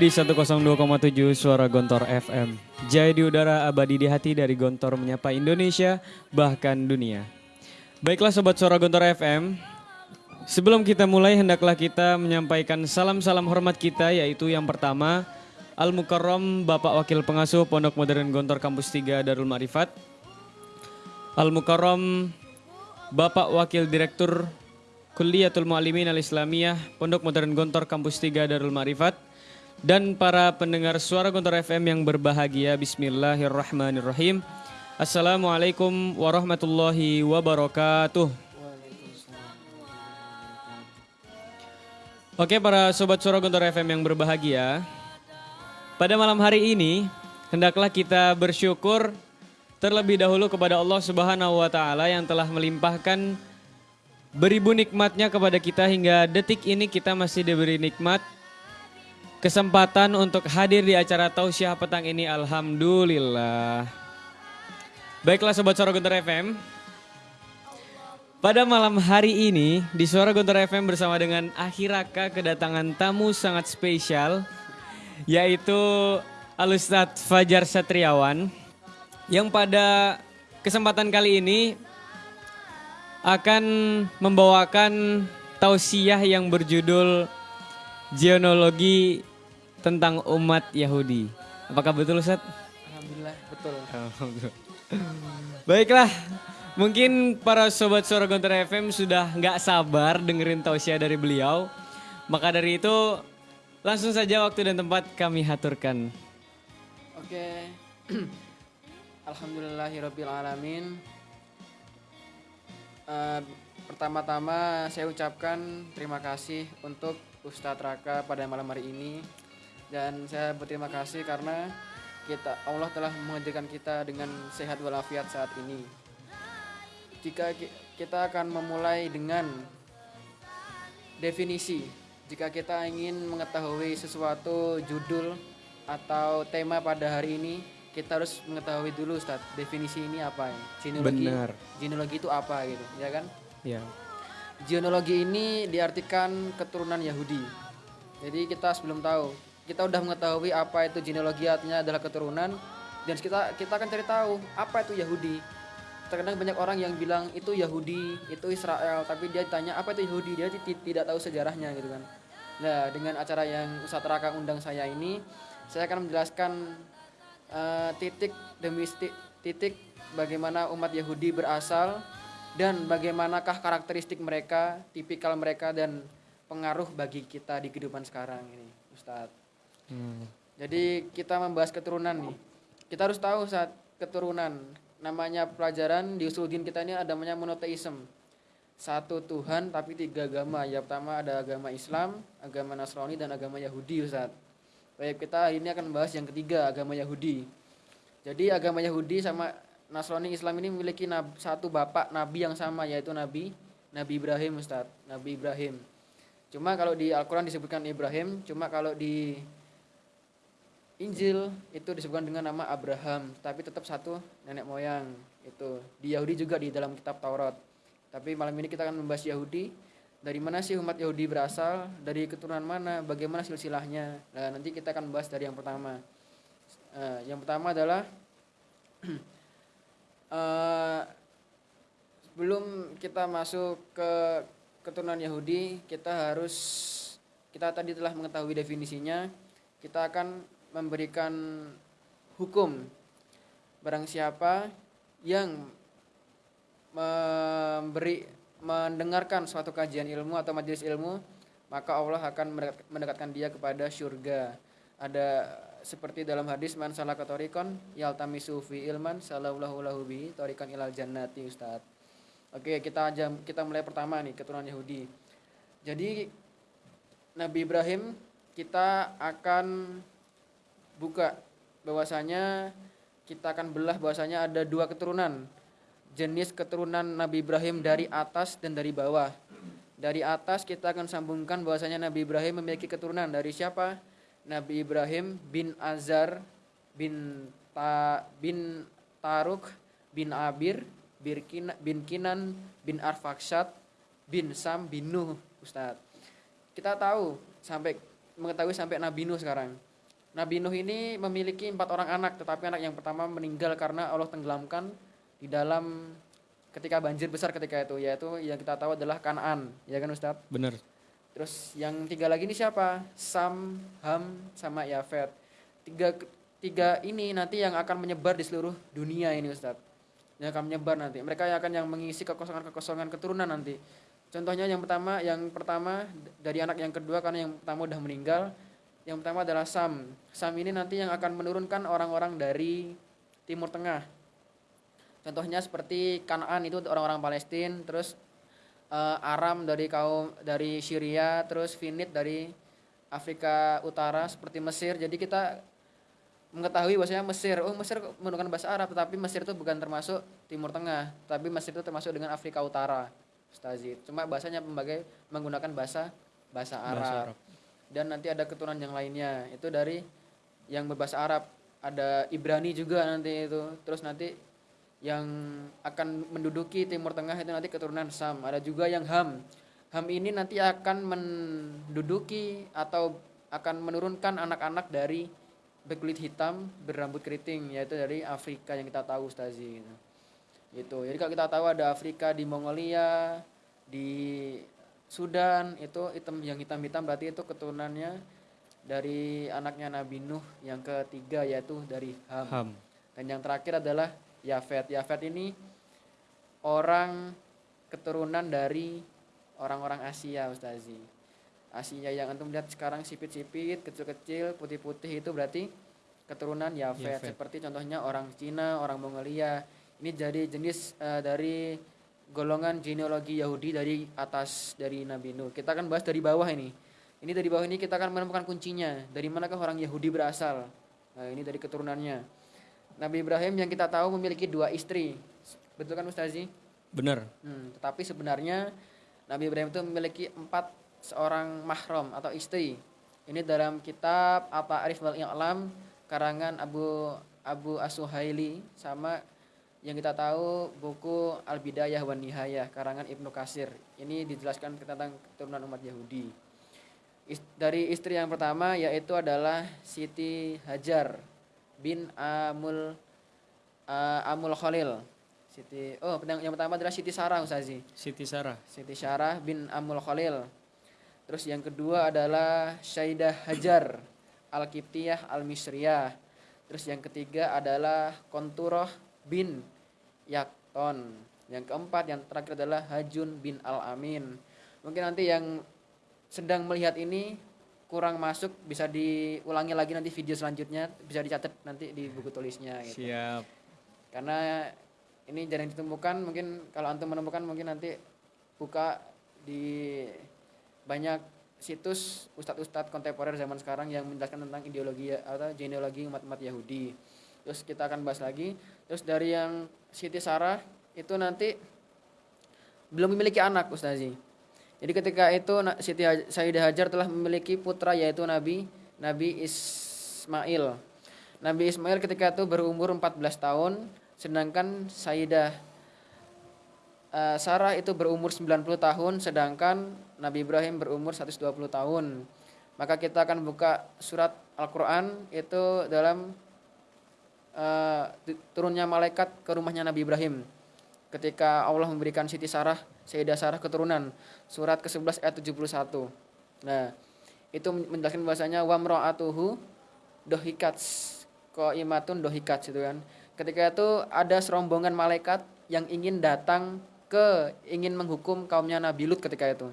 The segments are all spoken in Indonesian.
di 102,7 Suara Gontor FM. Jaya di udara abadi di hati dari Gontor menyapa Indonesia bahkan dunia. Baiklah sobat Suara Gontor FM. Sebelum kita mulai hendaklah kita menyampaikan salam-salam hormat kita yaitu yang pertama Al Mukarram Bapak Wakil Pengasuh Pondok Modern Gontor Kampus 3 Darul Marifat. Al Mukarram Bapak Wakil Direktur Kuliatul Mu'alimin Al-Islamiyah Pondok Modern Gontor Kampus 3 Darul Ma'rifat dan para pendengar suara Gontor FM yang berbahagia Bismillahirrahmanirrahim. Assalamualaikum warahmatullahi wabarakatuh. Oke para sobat suara Gontor FM yang berbahagia Pada malam hari ini hendaklah kita bersyukur terlebih dahulu kepada Allah Subhanahu wa taala yang telah melimpahkan beribu nikmatnya kepada kita hingga detik ini kita masih diberi nikmat kesempatan untuk hadir di acara tausiah petang ini alhamdulillah. Baiklah sobat Suara Guntur FM. Pada malam hari ini di Suara Guntur FM bersama dengan Akhiraka kedatangan tamu sangat spesial yaitu Alustad Fajar Satriawan yang pada kesempatan kali ini akan membawakan tausiah yang berjudul Genealogi tentang umat Yahudi. Apakah betul Ustaz? Alhamdulillah betul. Baiklah, mungkin para sobat suara Gontor FM sudah nggak sabar dengerin tausiah dari beliau. Maka dari itu langsung saja waktu dan tempat kami haturkan. Oke. Alhamdulillahirabbil alamin. Eh, pertama-tama saya ucapkan terima kasih untuk Ustadz Raka pada malam hari ini dan saya berterima kasih karena kita Allah telah mengajarkan kita dengan sehat walafiat saat ini. Jika ki- kita akan memulai dengan definisi, jika kita ingin mengetahui sesuatu judul atau tema pada hari ini, kita harus mengetahui dulu Ustaz, definisi ini apa ya? Genealogi. Benar. Genealogi itu apa gitu, ya kan? Ya. Genealogi ini diartikan keturunan Yahudi. Jadi kita sebelum tahu, kita udah mengetahui apa itu genealogi artinya adalah keturunan dan kita kita akan cari tahu apa itu Yahudi. Terkadang banyak orang yang bilang itu Yahudi, itu Israel, tapi dia tanya apa itu Yahudi, dia ti- tidak tahu sejarahnya gitu kan. Nah, dengan acara yang Ustadz Raka undang saya ini, saya akan menjelaskan eh, titik demi titik bagaimana umat Yahudi berasal dan bagaimanakah karakteristik mereka, tipikal mereka dan pengaruh bagi kita di kehidupan sekarang ini, Ustadz. Hmm. Jadi kita membahas keturunan nih. Kita harus tahu saat keturunan namanya pelajaran di usul din kita ini ada namanya monoteism. Satu Tuhan tapi tiga agama. Yang pertama ada agama Islam, agama Nasrani dan agama Yahudi Ustaz. Baik kita ini akan membahas yang ketiga agama Yahudi. Jadi agama Yahudi sama Nasrani Islam ini memiliki satu bapak nabi yang sama yaitu Nabi Nabi Ibrahim Ustaz. Nabi Ibrahim. Cuma kalau di Al-Quran disebutkan Ibrahim, cuma kalau di Injil itu disebutkan dengan nama Abraham, tapi tetap satu nenek moyang itu. Di Yahudi juga di dalam kitab Taurat. Tapi malam ini kita akan membahas Yahudi. Dari mana sih umat Yahudi berasal? Dari keturunan mana? Bagaimana silsilahnya? Nah, nanti kita akan bahas dari yang pertama. Eh, yang pertama adalah eh, sebelum kita masuk ke keturunan Yahudi, kita harus kita tadi telah mengetahui definisinya. Kita akan memberikan hukum. Barang siapa yang memberi mendengarkan suatu kajian ilmu atau majelis ilmu maka Allah akan mendekat- mendekatkan dia kepada surga ada seperti dalam hadis man salaka tariqan yaltamisu fi ilman sallallahu lahu bihi tariqan ilal jannati ustaz. Oke kita aja kita mulai pertama nih keturunan Yahudi. Jadi Nabi Ibrahim kita akan buka bahwasanya kita akan belah bahwasanya ada dua keturunan. Jenis keturunan Nabi Ibrahim dari atas dan dari bawah. Dari atas kita akan sambungkan bahwasanya Nabi Ibrahim memiliki keturunan. Dari siapa? Nabi Ibrahim bin Azar bin Ta, bin Taruk bin Abir bin, Kina- bin Kinan bin Arfaksat bin Sam bin Nuh Ustadz. Kita tahu sampai mengetahui sampai Nabi Nuh sekarang. Nabi Nuh ini memiliki empat orang anak, tetapi anak yang pertama meninggal karena Allah tenggelamkan di dalam ketika banjir besar ketika itu, yaitu yang kita tahu adalah Kanaan, ya kan Ustadz? Bener. Terus yang tiga lagi ini siapa? Sam, Ham, sama Yafet. Tiga tiga ini nanti yang akan menyebar di seluruh dunia ini Ustadz. Yang akan menyebar nanti. Mereka yang akan yang mengisi kekosongan-kekosongan keturunan nanti. Contohnya yang pertama, yang pertama dari anak yang kedua karena yang pertama udah meninggal. Yang pertama adalah Sam. Sam ini nanti yang akan menurunkan orang-orang dari Timur Tengah. Contohnya seperti Kanaan itu orang-orang Palestina, terus eh, Aram dari kaum dari Syria, terus Finit dari Afrika Utara seperti Mesir. Jadi kita mengetahui bahwasanya Mesir, oh Mesir menggunakan bahasa Arab, tetapi Mesir itu bukan termasuk Timur Tengah, tapi Mesir itu termasuk dengan Afrika Utara. Ustazi. Cuma bahasanya sebagai menggunakan bahasa bahasa Arab. Bahasa Arab. Dan nanti ada keturunan yang lainnya. Itu dari yang berbahasa Arab. Ada Ibrani juga nanti itu. Terus nanti yang akan menduduki Timur Tengah itu nanti keturunan Sam. Ada juga yang Ham. Ham ini nanti akan menduduki atau akan menurunkan anak-anak dari berkulit hitam berambut keriting yaitu dari Afrika yang kita tahu Ustazi gitu. Gitu. Jadi kalau kita tahu ada Afrika di Mongolia, di Sudan itu hitam yang hitam-hitam berarti itu keturunannya dari anaknya Nabi Nuh yang ketiga yaitu dari Ham. Ham. Dan yang terakhir adalah Yafet. Yafet ini orang keturunan dari orang-orang Asia, Ustazi. Asia yang antum lihat sekarang sipit-sipit, kecil-kecil, putih-putih itu berarti keturunan Yafet. Yafet. Seperti contohnya orang Cina, orang Mongolia. Ini jadi jenis eh, dari golongan genealogi Yahudi dari atas dari Nabi Nuh. Kita akan bahas dari bawah ini. Ini dari bawah ini kita akan menemukan kuncinya. Dari manakah orang Yahudi berasal? Nah, ini dari keturunannya. Nabi Ibrahim yang kita tahu memiliki dua istri. Betul kan Ustazi? Bener. Hmm, tetapi sebenarnya Nabi Ibrahim itu memiliki empat seorang mahram atau istri. Ini dalam kitab Apa Arif wal I'lam karangan Abu Abu Asuhaili sama yang kita tahu buku Al Bidayah wan Nihayah karangan Ibnu Kasir. Ini dijelaskan tentang keturunan umat Yahudi. Is- dari istri yang pertama yaitu adalah Siti Hajar bin Amul uh, Amul Khalil. Siti Oh, yang, yang pertama adalah Siti Sarah Ustazi. Siti Sarah. Siti Syarah bin Amul Khalil. Terus yang kedua adalah Syaidah Hajar Al-Kiptiyah Al-Misriyah. Terus yang ketiga adalah Konturoh bin Yakton. Yang keempat yang terakhir adalah Hajun bin Al-Amin. Mungkin nanti yang sedang melihat ini kurang masuk bisa diulangi lagi nanti video selanjutnya bisa dicatat nanti di buku tulisnya gitu Siap. karena ini jarang ditemukan mungkin kalau antum menemukan mungkin nanti buka di banyak situs ustadz-ustadz kontemporer zaman sekarang yang menjelaskan tentang ideologi atau genealogi umat-umat Yahudi terus kita akan bahas lagi. Terus dari yang Siti Sarah itu nanti belum memiliki anak Ustazi. Jadi ketika itu Siti Sayyidah Hajar telah memiliki putra yaitu Nabi Nabi Ismail. Nabi Ismail ketika itu berumur 14 tahun sedangkan Sayyidah eh, Sarah itu berumur 90 tahun sedangkan Nabi Ibrahim berumur 120 tahun. Maka kita akan buka surat Al-Qur'an itu dalam tu- turunnya malaikat ke rumahnya Nabi Ibrahim. Ketika Allah memberikan Siti Sarah, Sayyidah Sarah keturunan. Surat ke-11 ayat 71. Nah, itu menjelaskan bahasanya wamra'atuhu dohikats imatun dohikats itu kan. Ketika itu ada serombongan malaikat yang ingin datang ke ingin menghukum kaumnya Nabi Lut ketika itu.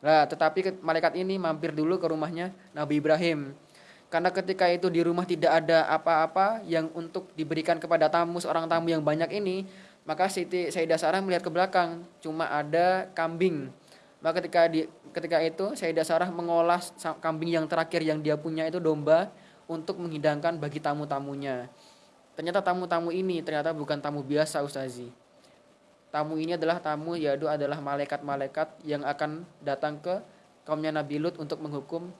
Nah, tetapi malaikat ini mampir dulu ke rumahnya Nabi Ibrahim. Karena ketika itu di rumah tidak ada apa-apa yang untuk diberikan kepada tamu seorang tamu yang banyak ini, maka Siti Sayyidah Sarah melihat ke belakang, cuma ada kambing. Maka ketika di ketika itu Sayyidah Sarah mengolah kambing yang terakhir yang dia punya itu domba untuk menghidangkan bagi tamu-tamunya. Ternyata tamu-tamu ini ternyata bukan tamu biasa Ustazi. Tamu ini adalah tamu yaitu adalah malaikat-malaikat yang akan datang ke kaumnya Nabi Lut untuk menghukum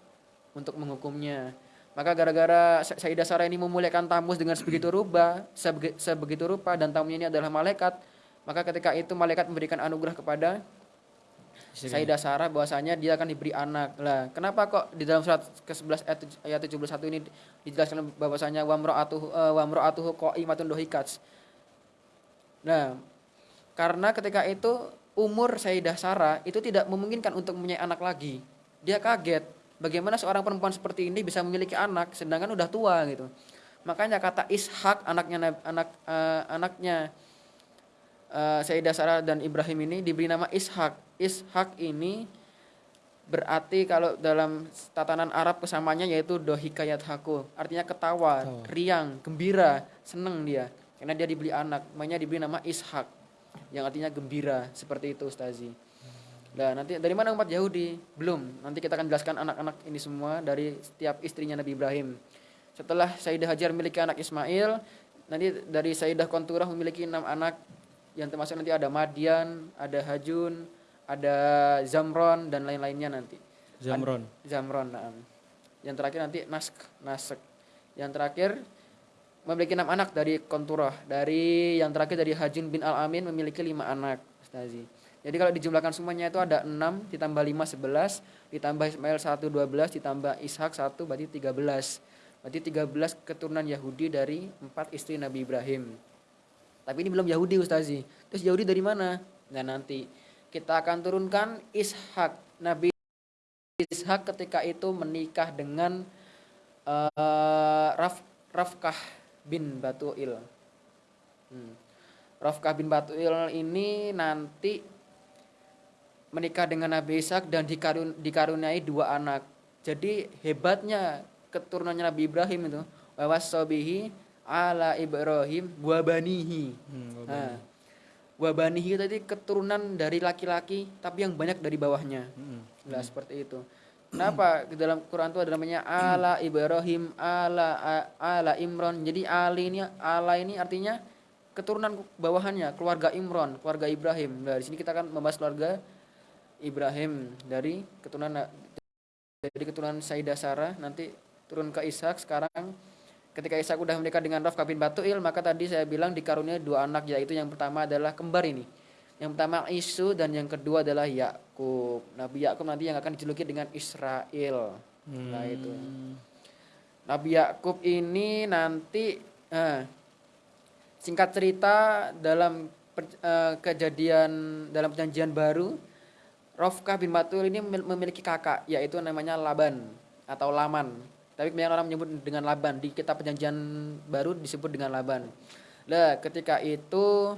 untuk menghukumnya. Maka gara-gara Sa- Sayyidah Sarah ini memuliakan tamu dengan sebegitu rupa, sebegi- sebegitu rupa dan tamunya ini adalah malaikat, maka ketika itu malaikat memberikan anugerah kepada Sayyidah Sarah bahwasanya dia akan diberi anak. Lah, kenapa kok di dalam surat ke-11 ayat, tuj- ayat 71 ini dijelaskan bahwasanya wamra'atuhu uh, wamra'atuhu qa'imatun dohikats. Nah, karena ketika itu umur Sayyidah Sarah itu tidak memungkinkan untuk mempunyai anak lagi. Dia kaget, bagaimana seorang perempuan seperti ini bisa memiliki anak sedangkan udah tua gitu. Makanya kata Ishak anaknya anak eh, anaknya eh, Sayyidah Sarah dan Ibrahim ini diberi nama Ishak. Ishak ini berarti kalau dalam tatanan Arab kesamanya yaitu dohikayat haku artinya ketawa, Ketawa. riang, gembira, seneng dia karena dia dibeli anak, makanya diberi nama Ishak yang artinya gembira seperti itu Ustazi. Nah nanti dari mana umat Yahudi? Belum. Nanti kita akan jelaskan anak-anak ini semua dari setiap istrinya Nabi Ibrahim. Setelah Sayyidah Hajar memiliki anak Ismail, nanti dari Sayyidah Konturah memiliki enam anak yang termasuk nanti ada Madian, ada Hajun, ada Zamron dan lain-lainnya nanti. Zamron. Zamron, naam. Yang terakhir nanti Nask, Nasek. Yang terakhir memiliki enam anak dari Konturah. Dari yang terakhir dari Hajun bin Al Amin memiliki lima anak, Ustazi. Jadi kalau dijumlahkan semuanya itu ada 6 ditambah 5 11, ditambah Ismail 1 12, ditambah Ishak 1 berarti 13. Berarti 13 keturunan Yahudi dari empat istri Nabi Ibrahim. Tapi ini belum Yahudi Ustazi. Terus Yahudi dari mana? Nah nanti kita akan turunkan Ishak. Nabi Ishak ketika itu menikah dengan eh, Raf, Rafkah bin Batuil. Hmm. Rafkah bin Batuil ini nanti menikah dengan Nabi Ishak dan dikarun, dikaruniai dua anak. Jadi hebatnya keturunannya Nabi Ibrahim itu wawasobihi ala Ibrahim wabanihi. Hmm, Nah, wabanihi tadi keturunan dari laki-laki tapi yang banyak dari bawahnya. Hmm. Nah, seperti itu. Kenapa? Di dalam Quran itu ada namanya ala Ibrahim, ala ala Imron. Jadi Ali ini ala ini artinya keturunan bawahannya, keluarga Imron, keluarga Ibrahim. Nah, di sini kita akan membahas keluarga Ibrahim dari keturunan dari keturunan Sayyidah Sarah nanti turun ke Ishak sekarang. Ketika Ishak udah menikah dengan Rafka bin Batuil maka tadi saya bilang dikaruniai dua anak yaitu yang pertama adalah kembar ini. Yang pertama Isu dan yang kedua adalah Yakub. Nabi Yakub nanti yang akan dijuluki dengan Israel. Nah itu. Nabi Yakub ini nanti eh, singkat cerita dalam per- eh, kejadian dalam perjanjian baru Rofkah bin Batul ini memil- memiliki kakak yaitu namanya Laban atau Laman. Tapi kebanyakan orang menyebut dengan Laban. Di kitab perjanjian baru disebut dengan Laban. Lah, ketika itu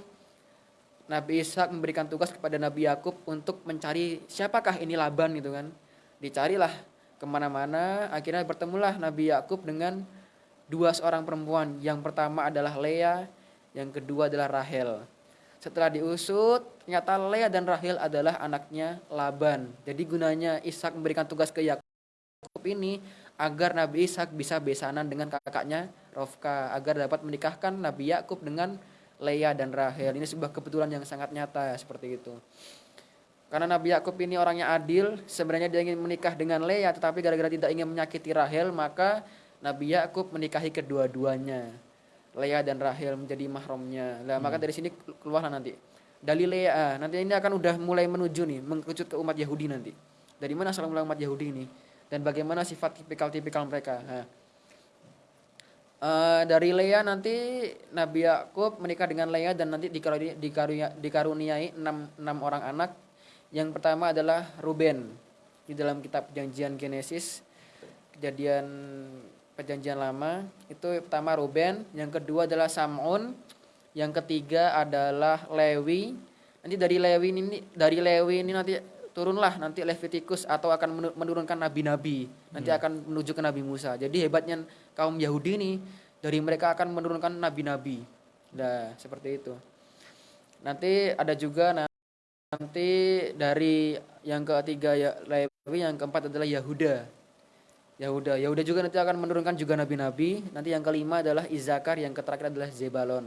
Nabi Ishak memberikan tugas kepada Nabi Yakub untuk mencari siapakah ini Laban gitu kan. Dicarilah ke mana-mana. Akhirnya bertemulah Nabi Yakub dengan dua seorang perempuan. Yang pertama adalah Lea, yang kedua adalah Rahel. Setelah diusut, ternyata Lea dan Rahel adalah anaknya Laban. Jadi gunanya Ishak memberikan tugas ke Yakub ini agar Nabi Ishak bisa besanan dengan kakaknya Rofka agar dapat menikahkan Nabi Yakub dengan Lea dan Rahel. Ini sebuah kebetulan yang sangat nyata seperti itu. Karena Nabi Yakub ini orangnya adil, sebenarnya dia ingin menikah dengan Lea tetapi gara-gara tidak ingin menyakiti Rahel, maka Nabi Yakub menikahi kedua-duanya. Lea dan Rahel menjadi mahramnya. Lah maka dari sini keluarlah nanti. Dalil Lea, nanti ini akan udah mulai menuju nih mengkerucut ke umat Yahudi nanti. Dari mana asal mula umat Yahudi ini dan bagaimana sifat tipikal-tipikal mereka. Nah, eh, dari Lea nanti Nabi Yakub menikah dengan Lea dan nanti dikaruniai, dikarunia- dikaruniai enam, enam orang anak. Yang pertama adalah Ruben di dalam kitab Perjanjian Genesis, kejadian Perjanjian Lama itu pertama Ruben, yang kedua adalah Samun, yang ketiga adalah Lewi. Nanti dari Lewi ini dari Lewi ini nanti turunlah nanti Levitikus atau akan menu- menurunkan nabi-nabi. Nanti akan menuju ke Nabi Musa. Jadi hebatnya kaum Yahudi ini dari mereka akan menurunkan nabi-nabi. Nah, seperti itu. Nanti ada juga na- nanti dari yang ketiga ya Lewi, yang keempat adalah Yahuda. Yahuda, Yahuda juga nanti akan menurunkan juga nabi-nabi. Nanti yang kelima adalah Izakar, yang terakhir adalah Zebalon.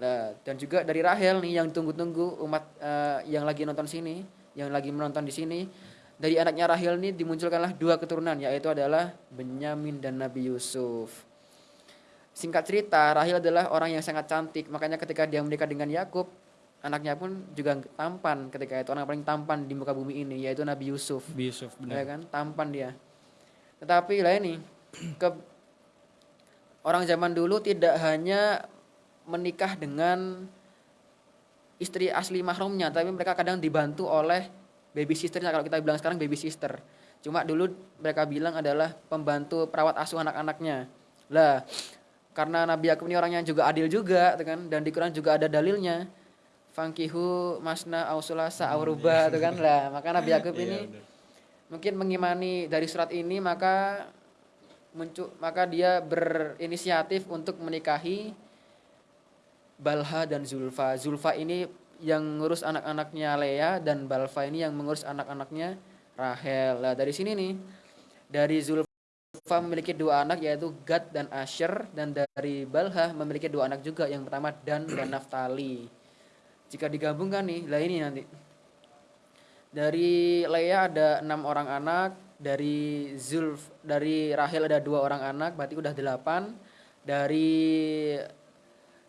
Nah, dan juga dari Rahel nih yang tunggu-tunggu umat eh, yang lagi nonton sini, yang lagi menonton di sini. Dari anaknya Rahel nih dimunculkanlah dua keturunan yaitu adalah Benyamin dan Nabi Yusuf. Singkat cerita, Rahel adalah orang yang sangat cantik, makanya ketika dia menikah dengan Yakub, anaknya pun juga tampan ketika itu orang paling tampan di muka bumi ini yaitu Nabi Yusuf. Nabi Yusuf Ya benar. kan, tampan dia. Tetapi lah ini ke orang zaman dulu tidak hanya menikah dengan istri asli mahramnya, tapi mereka kadang dibantu oleh baby sisternya kalau kita bilang sekarang baby sister. Cuma dulu mereka bilang adalah pembantu perawat asuh anak-anaknya. Lah, karena Nabi Yakub ini orangnya juga adil juga, tuh kan, dan di Quran juga ada dalilnya. Fangkihu masna ausulasa auruba, tuh kan lah. Maka Nabi Yakub ini mungkin mengimani dari surat ini maka muncul maka dia berinisiatif untuk menikahi Balha dan Zulfa. Zulfa ini yang ngurus anak-anaknya Lea dan Balfa ini yang mengurus anak-anaknya Rahel. Nah, dari sini nih dari Zulfa memiliki dua anak yaitu Gad dan Asher dan dari Balha memiliki dua anak juga yang pertama Dan dan Naftali. Jika digabungkan nih, lah ini nanti dari Lea ada enam orang anak, dari Zulf, dari Rahel ada dua orang anak, berarti udah delapan. Dari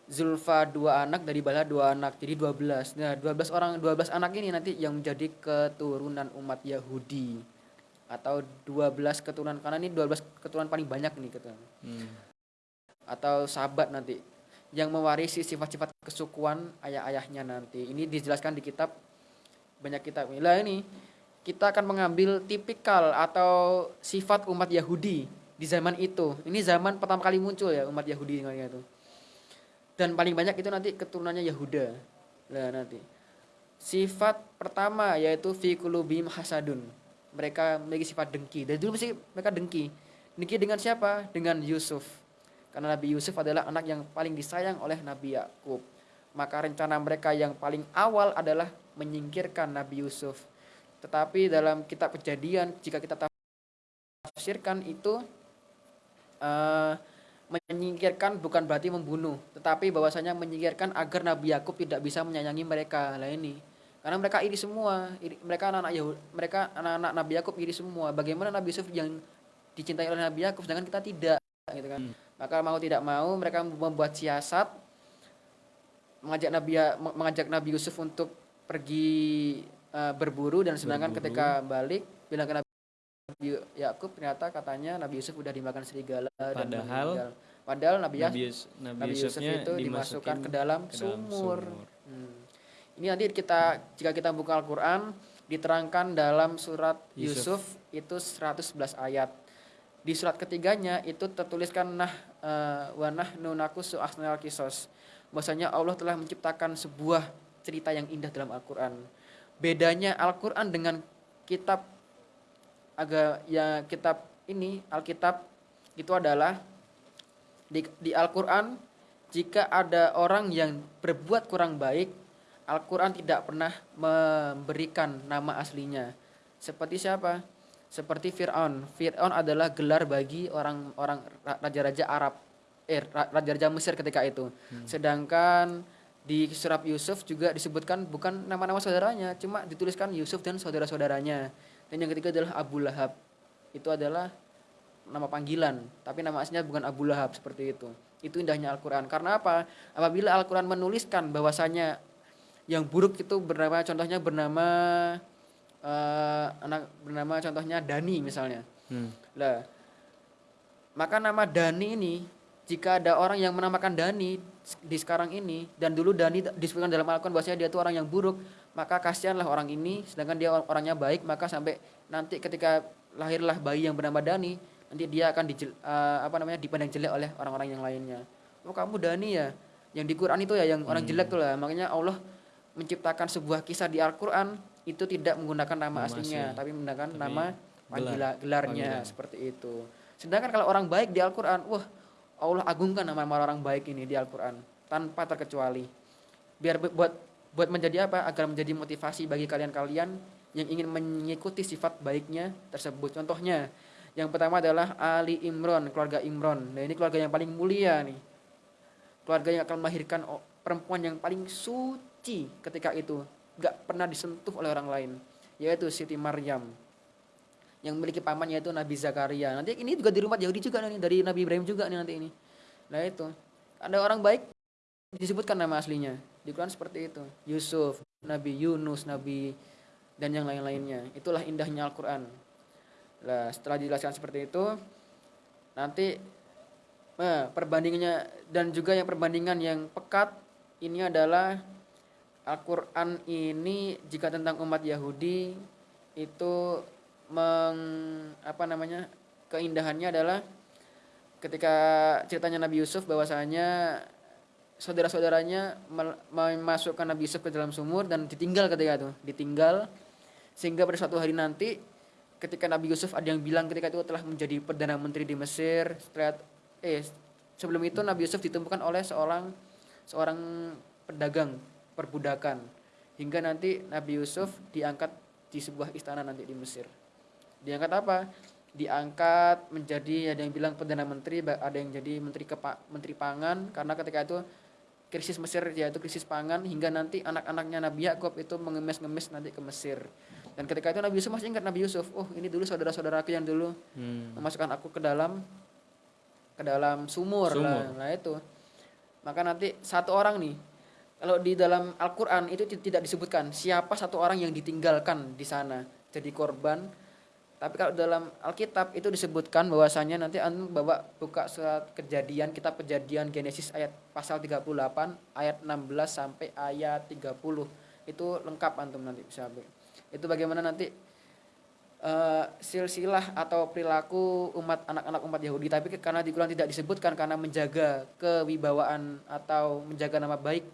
Zulfa dua anak, dari Bala dua anak, jadi 12. Nah, 12 orang, 12 anak ini nanti yang menjadi keturunan umat Yahudi atau 12 keturunan karena ini 12 keturunan paling banyak nih keturunan Hmm. atau sahabat nanti yang mewarisi sifat-sifat kesukuan ayah-ayahnya nanti. Ini dijelaskan di kitab banyak kitab. Lah ini kita akan mengambil tipikal atau sifat umat Yahudi di zaman itu. Ini zaman pertama kali muncul ya umat Yahudi itu. Dan paling banyak itu nanti keturunannya Yahuda. Lah nanti. Sifat pertama yaitu fi qulubihim hasadun. Mereka memiliki sifat dengki. Dari dulu mesti mereka dengki. Dengki dengan siapa? Dengan Yusuf. Karena Nabi Yusuf adalah anak yang paling disayang oleh Nabi Yakub. Maka rencana mereka yang paling awal adalah menyingkirkan Nabi Yusuf. Tetapi dalam kitab kejadian, jika kita ditafsirkan itu eh, menyingkirkan bukan berarti membunuh, tetapi bahwasanya menyingkirkan agar Nabi Yakub tidak bisa menyayangi mereka. Lah ini. Karena mereka iri semua, iri- mereka anak-anak Yahudi, mereka anak-anak Nabi Yakub iri semua. Bagaimana Nabi Yusuf yang dicintai oleh Nabi Yakub sedangkan kita tidak gitu kan. Maka mau tidak mau mereka membuat siasat mengajak Nabi Ya- mengajak Nabi Yusuf untuk pergi eh, berburu dan sedangkan Berburu. ketika balik bilang ke Nabi Yakub ternyata katanya Nabi Yusuf udah dimakan serigala dan Padahal- meninggal. padahal Nabi, Nabi, Yus- Nabi, Nabi Yusuf itu dimasukkan ke dalam ke dalam sumur. sumur. Hmm. Ini nanti kita jika kita buka Al-Qur'an diterangkan dalam surat Yusuf. Yusuf, itu 111 ayat. Di surat ketiganya itu tertuliskan nah eh, wa nahnu nakusu ahsanal kisos. Bahwasanya Allah telah menciptakan sebuah cerita yang indah dalam Al-Qur'an. Bedanya Al-Qur'an dengan kitab agak ya kitab ini Alkitab itu adalah di, di Al-Qur'an jika ada orang yang berbuat kurang baik Al-Quran tidak pernah memberikan nama aslinya. Seperti siapa? Seperti Fir'aun. Fir'aun adalah gelar bagi orang-orang ra- raja-raja Arab. Eh, ra- raja-raja Mesir ketika itu. Sedangkan di surat Yusuf juga disebutkan bukan nama-nama saudaranya, cuma dituliskan Yusuf dan saudara-saudaranya. Dan yang ketiga adalah Abu Lahab. Itu adalah nama panggilan, tapi nama aslinya bukan Abu Lahab seperti itu. Itu indahnya Al-Quran. Karena apa? Apabila Al-Quran menuliskan bahwasanya yang buruk itu bernama contohnya bernama eh, anak bernama contohnya Dani misalnya. Hmm. Lah, maka nama Dani ini jika ada orang yang menamakan Dani di sekarang ini dan dulu Dani disebutkan dalam Al-Quran bahwasanya dia itu orang yang buruk, maka kasihanlah orang ini sedangkan dia or- orangnya baik maka sampai nanti ketika lahirlah bayi yang bernama Dani nanti dia akan dijel, eh, apa namanya dipandang jelek oleh orang-orang yang lainnya. Oh kamu Dani ya, yang di Quran itu ya yang orang jelek tuh lah. Makanya Allah menciptakan sebuah kisah di Al-Quran itu tidak menggunakan nama, Nama aslinya asli. tapi menggunakan Tapi nama panggila, gelarnya Panggilan. seperti itu. Sedangkan kalau orang baik di Al-Quran, wah Allah agungkan nama orang baik ini di Al-Quran tanpa terkecuali. Biar bu- buat buat menjadi apa? Agar menjadi motivasi bagi kalian-kalian yang ingin mengikuti sifat baiknya tersebut. Contohnya, yang pertama adalah Ali Imron, keluarga Imron. Nah ini keluarga yang paling mulia nih. Keluarga yang akan melahirkan perempuan yang paling suci ketika itu. Gak pernah disentuh oleh orang lain. Yaitu Siti Maryam yang memiliki paman yaitu Nabi Zakaria. Nanti ini juga di rumah Yahudi juga nih dari Nabi Ibrahim juga nih nanti ini. Nah itu ada orang baik disebutkan nama aslinya di Quran seperti itu. Yusuf, Nabi Yunus, Nabi dan yang lain-lainnya. Itulah indahnya Al-Quran. Nah setelah dijelaskan seperti itu nanti eh, perbandingannya dan juga yang perbandingan yang pekat ini adalah Al-Quran ini jika tentang umat Yahudi itu meng apa namanya keindahannya adalah ketika ceritanya Nabi Yusuf bahwasanya saudara-saudaranya memasukkan Nabi Yusuf ke dalam sumur dan ditinggal ketika itu ditinggal. Sehingga pada suatu hari nanti ketika Nabi Yusuf ada yang bilang ketika itu telah menjadi perdana menteri di Mesir setelah eh sebelum itu Nabi Yusuf ditemukan oleh seorang seorang pedagang perbudakan. Hingga nanti Nabi Yusuf diangkat di sebuah istana nanti di Mesir diangkat apa? Diangkat menjadi ada yang bilang perdana menteri ada yang jadi menteri kepa, menteri pangan. Karena ketika itu krisis Mesir yaitu krisis pangan hingga nanti anak-anaknya Nabi Yakub itu mengemis-ngemis nanti ke Mesir. Dan ketika itu Nabi Yusuf masih ingat Nabi Yusuf? Oh ini dulu saudara-saudaraku yang dulu Hmm. memasukkan aku ke dalam ke dalam sumur, Sumur. Lah, lah itu. Maka nanti satu orang nih kalau di dalam Al-Quran itu ti- tidak disebutkan siapa satu orang yang ditinggalkan di sana. Jadi korban tapi kalau dalam Alkitab itu disebutkan bahwasanya nanti antum bawa buka surat kejadian kitab kejadian Genesis ayat pasal 38 ayat 16 sampai ayat 30 itu lengkap antum nanti bisa ambil. itu bagaimana nanti eh, silsilah atau perilaku umat anak-anak umat Yahudi tapi karena di Quran tidak disebutkan karena menjaga kewibawaan atau menjaga nama baik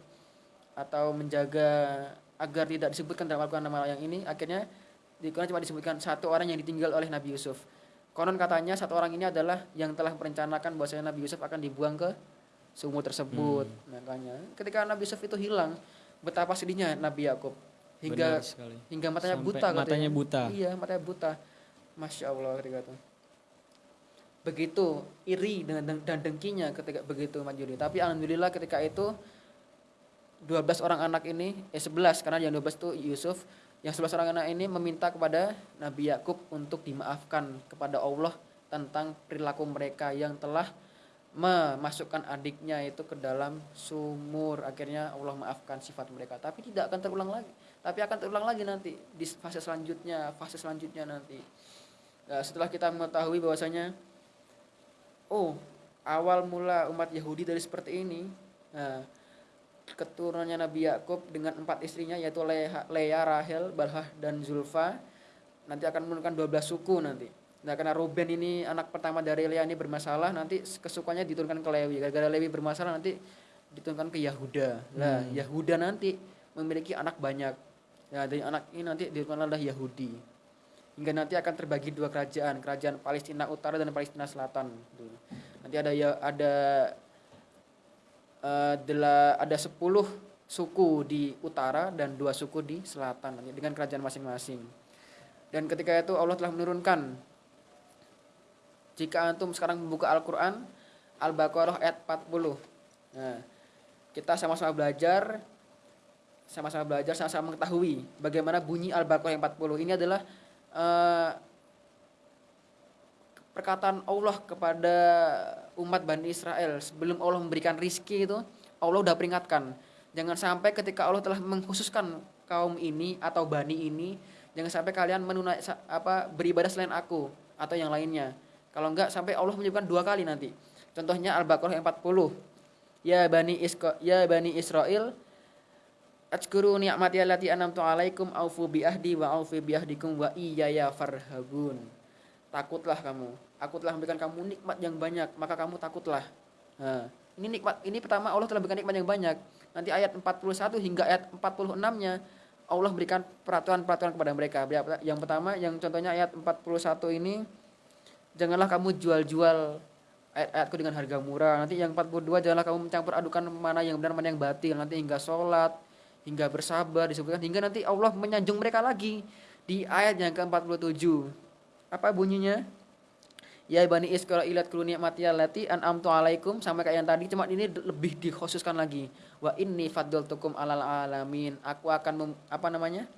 atau menjaga agar tidak disebutkan dalam Al-Quran nama yang ini akhirnya di Quran cuma disebutkan satu orang yang ditinggal oleh Nabi Yusuf. Konon katanya satu orang ini adalah yang telah merencanakan bahwasanya Nabi Yusuf akan dibuang ke sumur tersebut. Makanya ketika Nabi Yusuf itu hilang betapa sedihnya Nabi Yakub. Hingga hingga matanya Sampai buta katanya. matanya buta. iya matanya buta. Masya Allah ketika itu. Begitu iri dengan dan dengkinya ketika begitu Yahudi. Tapi alhamdulillah ketika itu 12 orang anak ini eh 11 karena yang 12 itu Yusuf yang 11 orang anak ini meminta kepada Nabi Yakub untuk dimaafkan kepada Allah tentang perilaku mereka yang telah memasukkan adiknya itu ke dalam sumur. Akhirnya Allah maafkan sifat mereka. Tapi tidak akan terulang lagi. Tapi akan terulang lagi nanti di fase selanjutnya fase selanjutnya nanti. Nah, setelah kita mengetahui bahwasanya oh awal mula umat Yahudi dari seperti ini nah, keturunannya Nabi Yakub dengan empat istrinya yaitu Leha, Lea, Rahel, Balhah dan Zulfa nanti akan menurunkan 12 suku nanti. Nah karena Ruben ini anak pertama dari Lea ini bermasalah nanti kesukaannya diturunkan ke Lewi. Gara-gara Lewi bermasalah nanti diturunkan ke Yahuda. Nah hmm. Yahuda nanti memiliki anak banyak. Nah dari anak ini nanti diturunkanlah Yahudi. Hingga nanti akan terbagi dua kerajaan, kerajaan Palestina Utara dan Palestina Selatan. Nanti ada ya ada eh, ada 10 suku di utara dan dua suku di selatan dengan kerajaan masing-masing. Dan ketika itu Allah telah menurunkan jika antum sekarang membuka Al-Qur'an Al-Baqarah ayat 40. Nah, kita sama-sama belajar sama-sama belajar sama-sama mengetahui bagaimana bunyi Al-Baqarah yang 40. Ini adalah uh, perkataan Allah kepada umat Bani Israel sebelum Allah memberikan rizki itu Allah udah peringatkan jangan sampai ketika Allah telah mengkhususkan kaum ini atau bani ini jangan sampai kalian menunai apa beribadah selain aku atau yang lainnya. Kalau enggak sampai Allah menyebutkan dua kali nanti. Contohnya Al-Baqarah 40 ya bani Isko, ya bani Israel Atskuru ni'mati allati an'amtu alaikum aufu bi ahdi wa aufu bi ahdikum wa iyaya farhabun. Takutlah kamu aku telah memberikan kamu nikmat yang banyak maka kamu takutlah. Nah, ini nikmat ini pertama Allah telah memberikan nikmat yang banyak. Nanti ayat 41 hingga ayat 46 nya Allah berikan peraturan-peraturan kepada mereka. Yang pertama yang contohnya ayat 41 ini janganlah kamu jual-jual ayat-ayatku dengan harga murah. Nanti yang 42 janganlah kamu mencampur adukan mana yang benar mana yang batil. Nanti hingga sholat hingga bersabar disebutkan. Hingga nanti Allah menyanjung mereka lagi di ayat yang ke-47 apa bunyinya ya bani Israilat kulu nikmati allati an'amtu alaikum. Sampai kayak yang tadi cuma ini lebih dikhususkan lagi. Wa inni faddaltukum alal alamin. Aku akan mem, apa namanya?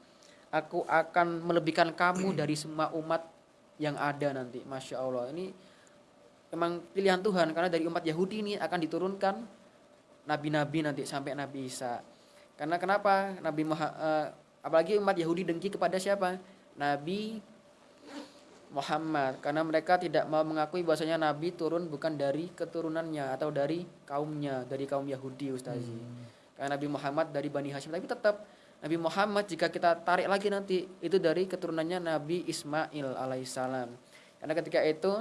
Aku akan melebihkan kamu dari semua umat yang ada nanti. Masya Allah. Ini memang pilihan Tuhan karena dari umat Yahudi ini akan diturunkan nabi-nabi nanti sampai Nabi Isa. Karena kenapa? Nabi Muhammad, uh, apalagi umat Yahudi dengki kepada siapa? Nabi Muhammad karena mereka tidak mau mengakui bahwasanya nabi turun bukan dari keturunannya atau dari kaumnya dari kaum Yahudi Ustazi. Hmm. Karena Nabi Muhammad dari Bani Hashim tapi tetap Nabi Muhammad jika kita tarik lagi nanti itu dari keturunannya Nabi Ismail alaihissalam. Karena ketika itu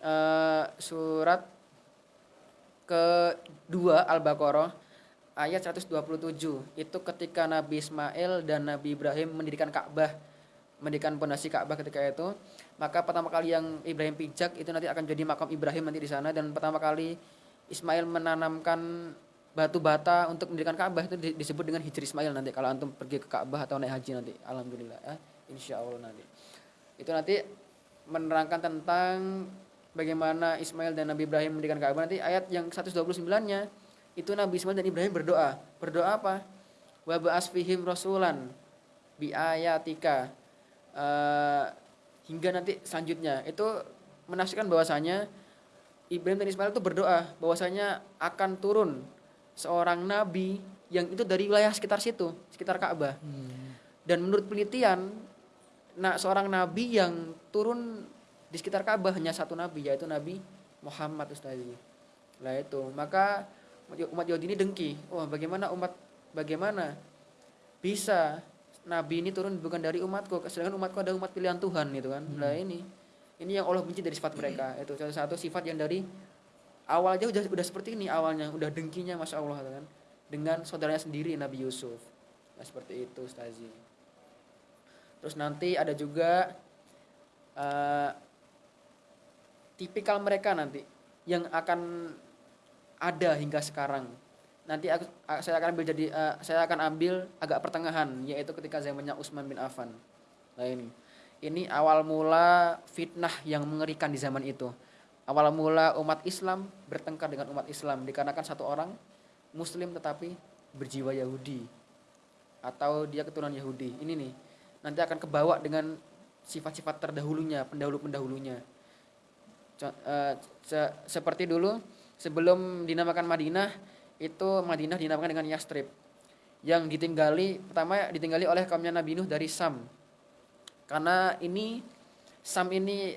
uh, surat kedua Al-Baqarah ayat 127 itu ketika Nabi Ismail dan Nabi Ibrahim mendirikan Ka'bah mendirikan pondasi Ka'bah ketika itu maka pertama kali yang Ibrahim pijak itu nanti akan jadi makam Ibrahim nanti di sana dan pertama kali Ismail menanamkan batu bata untuk mendirikan Ka'bah itu disebut dengan Hijri Ismail nanti kalau antum pergi ke Ka'bah atau naik haji nanti alhamdulillah ya insya Allah nanti. Itu nanti menerangkan tentang bagaimana Ismail dan Nabi Ibrahim mendirikan Ka'bah. Nanti ayat yang 129 nya itu Nabi Ismail dan Ibrahim berdoa. Berdoa apa? Wa ba'asfihim rasulan bi ayatika uh, hingga nanti selanjutnya itu menafsirkan bahwasanya Ibrahim dan Ismail itu berdoa bahwasanya akan turun seorang nabi yang itu dari wilayah sekitar situ, sekitar Ka'bah. Hmm. Dan menurut penelitian, nah seorang nabi yang turun di sekitar Ka'bah hanya satu nabi yaitu Nabi Muhammad Ustazi. Lah itu, maka umat Yahudi ini dengki. Wah, bagaimana umat bagaimana bisa nabi ini turun bukan dari umatku sedangkan umatku ada umat pilihan Tuhan gitu kan. Hmm. nah ini ini yang Allah benci dari sifat mereka. Itu salah satu sifat yang dari awal aja udah udah seperti ini awalnya udah dengkinya masya Allah gitu kan. Dengan saudaranya sendiri Nabi Yusuf. Nah seperti itu Stazi terus nanti ada juga uh, tipikal mereka nanti yang akan ada hingga sekarang nanti aku, saya akan ambil jadi uh, saya akan ambil agak pertengahan yaitu ketika zamannya Utsman bin Affan. Nah ini. Ini awal mula fitnah yang mengerikan di zaman itu. awal mula umat Islam bertengkar dengan umat Islam dikarenakan satu orang Muslim tetapi berjiwa Yahudi atau dia keturunan Yahudi. Ini nih nanti akan kebawa dengan sifat-sifat terdahulunya, pendahulu-pendahulunya. Se- seperti dulu sebelum dinamakan Madinah itu Madinah dinamakan dengan Yastrib yang ditinggali pertama ditinggali oleh kaumnya Nabi Nuh dari Sam. Karena ini Sam ini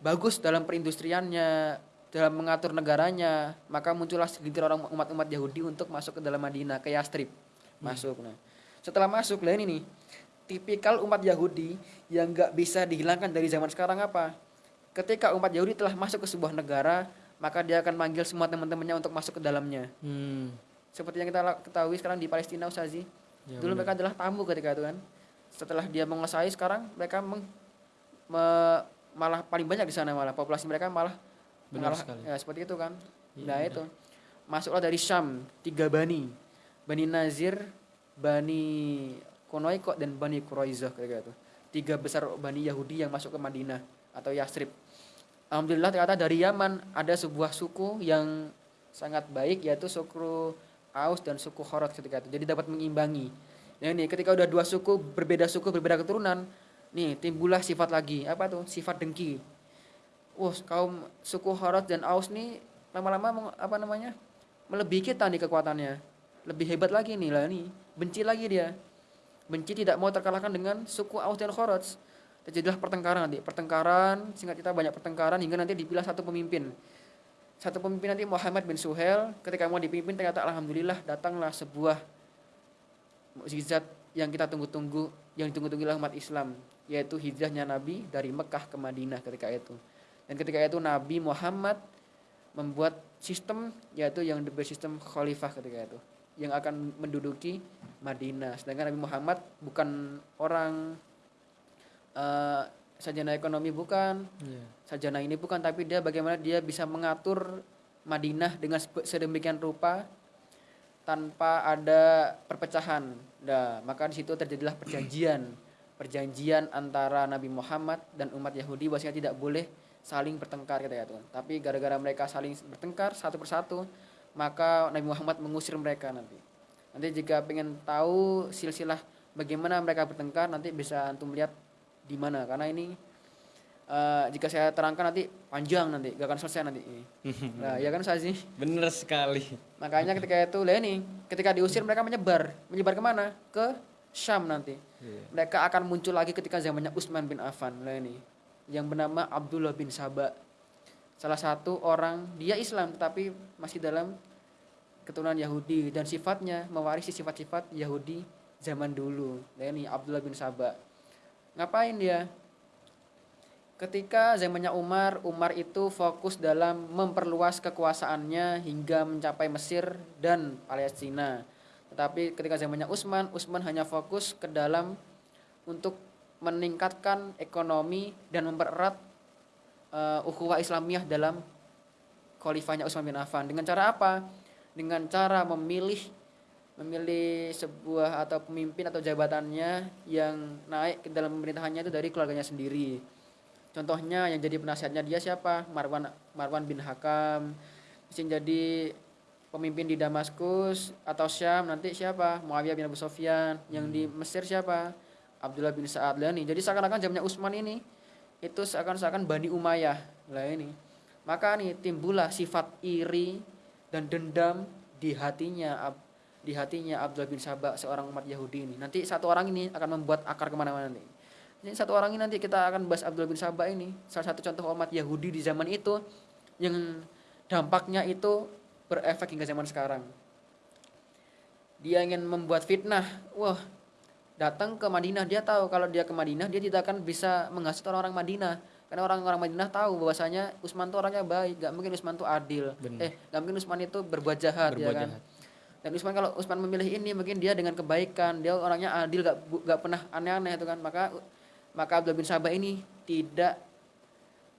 bagus dalam perindustriannya dalam mengatur negaranya maka muncullah segelintir orang umat-umat Yahudi untuk masuk ke dalam Madinah ke Yastrib masuk. Nah setelah masuk lah ini tipikal umat Yahudi yang nggak bisa dihilangkan dari zaman sekarang apa? Ketika umat Yahudi telah masuk ke sebuah negara maka dia akan manggil semua teman-temannya untuk masuk ke dalamnya. Hmm. seperti yang kita ketahui sekarang di Palestina Ustazi Ya, dulu benar. mereka adalah tamu ketika itu kan. Setelah dia menguasai sekarang mereka meng- me- malah paling banyak di sana malah. Populasi mereka malah Benar mengalah- sekali. ya seperti itu kan. Iya, nah benar. itu. Masuklah dari Syam tiga bani. Bani Nazir bani Konoiko dan bani Quraizah ketika itu. Tiga besar bani Yahudi yang masuk ke Madinah atau Yasrib Alhamdulillah ternyata dari Yaman ada sebuah suku yang sangat baik yaitu suku Aus dan suku Khorot ketika itu. Jadi dapat mengimbangi. Nah ini ketika udah dua suku berbeda suku berbeda keturunan, nih timbullah sifat lagi apa tuh sifat dengki. Wah kaum suku Khorot dan Aus nih lama-lama apa namanya melebihi kita nih kekuatannya, lebih hebat lagi nih lah nih benci lagi dia, benci tidak mau terkalahkan dengan suku Aus dan Khorot terjadilah pertengkaran nanti. Pertengkaran singkat kita banyak pertengkaran hingga nanti dipilih satu pemimpin. Satu pemimpin nanti Muhammad bin Suhail ketika mau dipimpin ternyata alhamdulillah datanglah sebuah mukjizat yang kita tunggu-tunggu yang ditunggu-tunggu umat Islam yaitu hijrahnya Nabi dari Mekah ke Madinah ketika itu. Dan ketika itu Nabi Muhammad membuat sistem yaitu yang bersistem khalifah ketika itu yang akan menduduki Madinah. Sedangkan Nabi Muhammad bukan orang eh, sarjana ekonomi bukan Iya. sarjana ini bukan tapi dia bagaimana dia bisa mengatur Madinah dengan sedemikian rupa tanpa ada perpecahan. Nah, maka di situ terjadilah perjanjian. Perjanjian antara Nabi Muhammad dan umat Yahudi bahwasanya tidak boleh saling bertengkar ketika itu. Tapi gara-gara mereka saling bertengkar satu persatu, maka Nabi Muhammad mengusir mereka nanti. Nanti jika pengen tahu silsilah bagaimana mereka bertengkar nanti bisa antum lihat di mana karena ini eh, jika saya terangkan nanti panjang nanti gak akan selesai nanti ini. Nah, ya kan Sazi? Bener sekali. Makanya ketika itu lah ini, ketika diusir mereka menyebar, menyebar ke mana? Ke Syam nanti. Iya. Mereka akan muncul lagi ketika zamannya Utsman bin Affan lah ini, yang bernama Abdullah bin Saba. Salah satu orang dia Islam tetapi masih dalam keturunan Yahudi dan sifatnya mewarisi sifat-sifat Yahudi zaman dulu. Nah ini Abdullah bin Saba. Ngapain dia? Ketika zamannya Umar, Umar itu fokus dalam memperluas kekuasaannya hingga mencapai Mesir dan Palestina. Tetapi ketika zamannya Utsman, Utsman hanya fokus ke dalam untuk meningkatkan ekonomi dan mempererat uh, ukhuwah Islamiyah dalam khalifahnya Utsman bin Affan. Dengan cara apa? Dengan cara memilih memilih sebuah atau pemimpin atau jabatannya yang naik ke dalam pemerintahannya itu dari keluarganya sendiri. Contohnya yang jadi penasihatnya dia siapa? Marwan Marwan bin Hakam. Yang jadi pemimpin di Damaskus atau Syam nanti siapa? Muawiyah bin Abu Sofyan. Yang di Mesir siapa? Abdullah bin Sa'ad Lani. Jadi seakan-akan zamannya Utsman ini itu seakan-akan Bani Umayyah lah ini. Maka nih timbullah sifat iri dan dendam di hatinya di hatinya Abdullah bin Sabah seorang umat Yahudi ini. Nanti satu orang ini akan membuat akar ke mana-mana nanti. Ini satu orang ini nanti kita akan bahas Abdullah bin Sabah ini. Salah satu contoh umat Yahudi di zaman itu yang dampaknya itu berefek hingga zaman sekarang. Dia ingin membuat fitnah. Wah, datang ke Madinah dia tahu kalau dia ke Madinah dia tidak akan bisa menghasut orang-orang Madinah karena orang-orang Madinah tahu bahwasanya Utsman itu orangnya baik gak mungkin Utsman itu adil Benar. eh gak mungkin Utsman itu berbuat jahat Berbuat ya kan jahat. Dan Utsman kalau Utsman memilih ini mungkin dia dengan kebaikan dia orangnya adil gak gak pernah aneh-aneh itu kan maka maka Abdullah bin Sabah ini tidak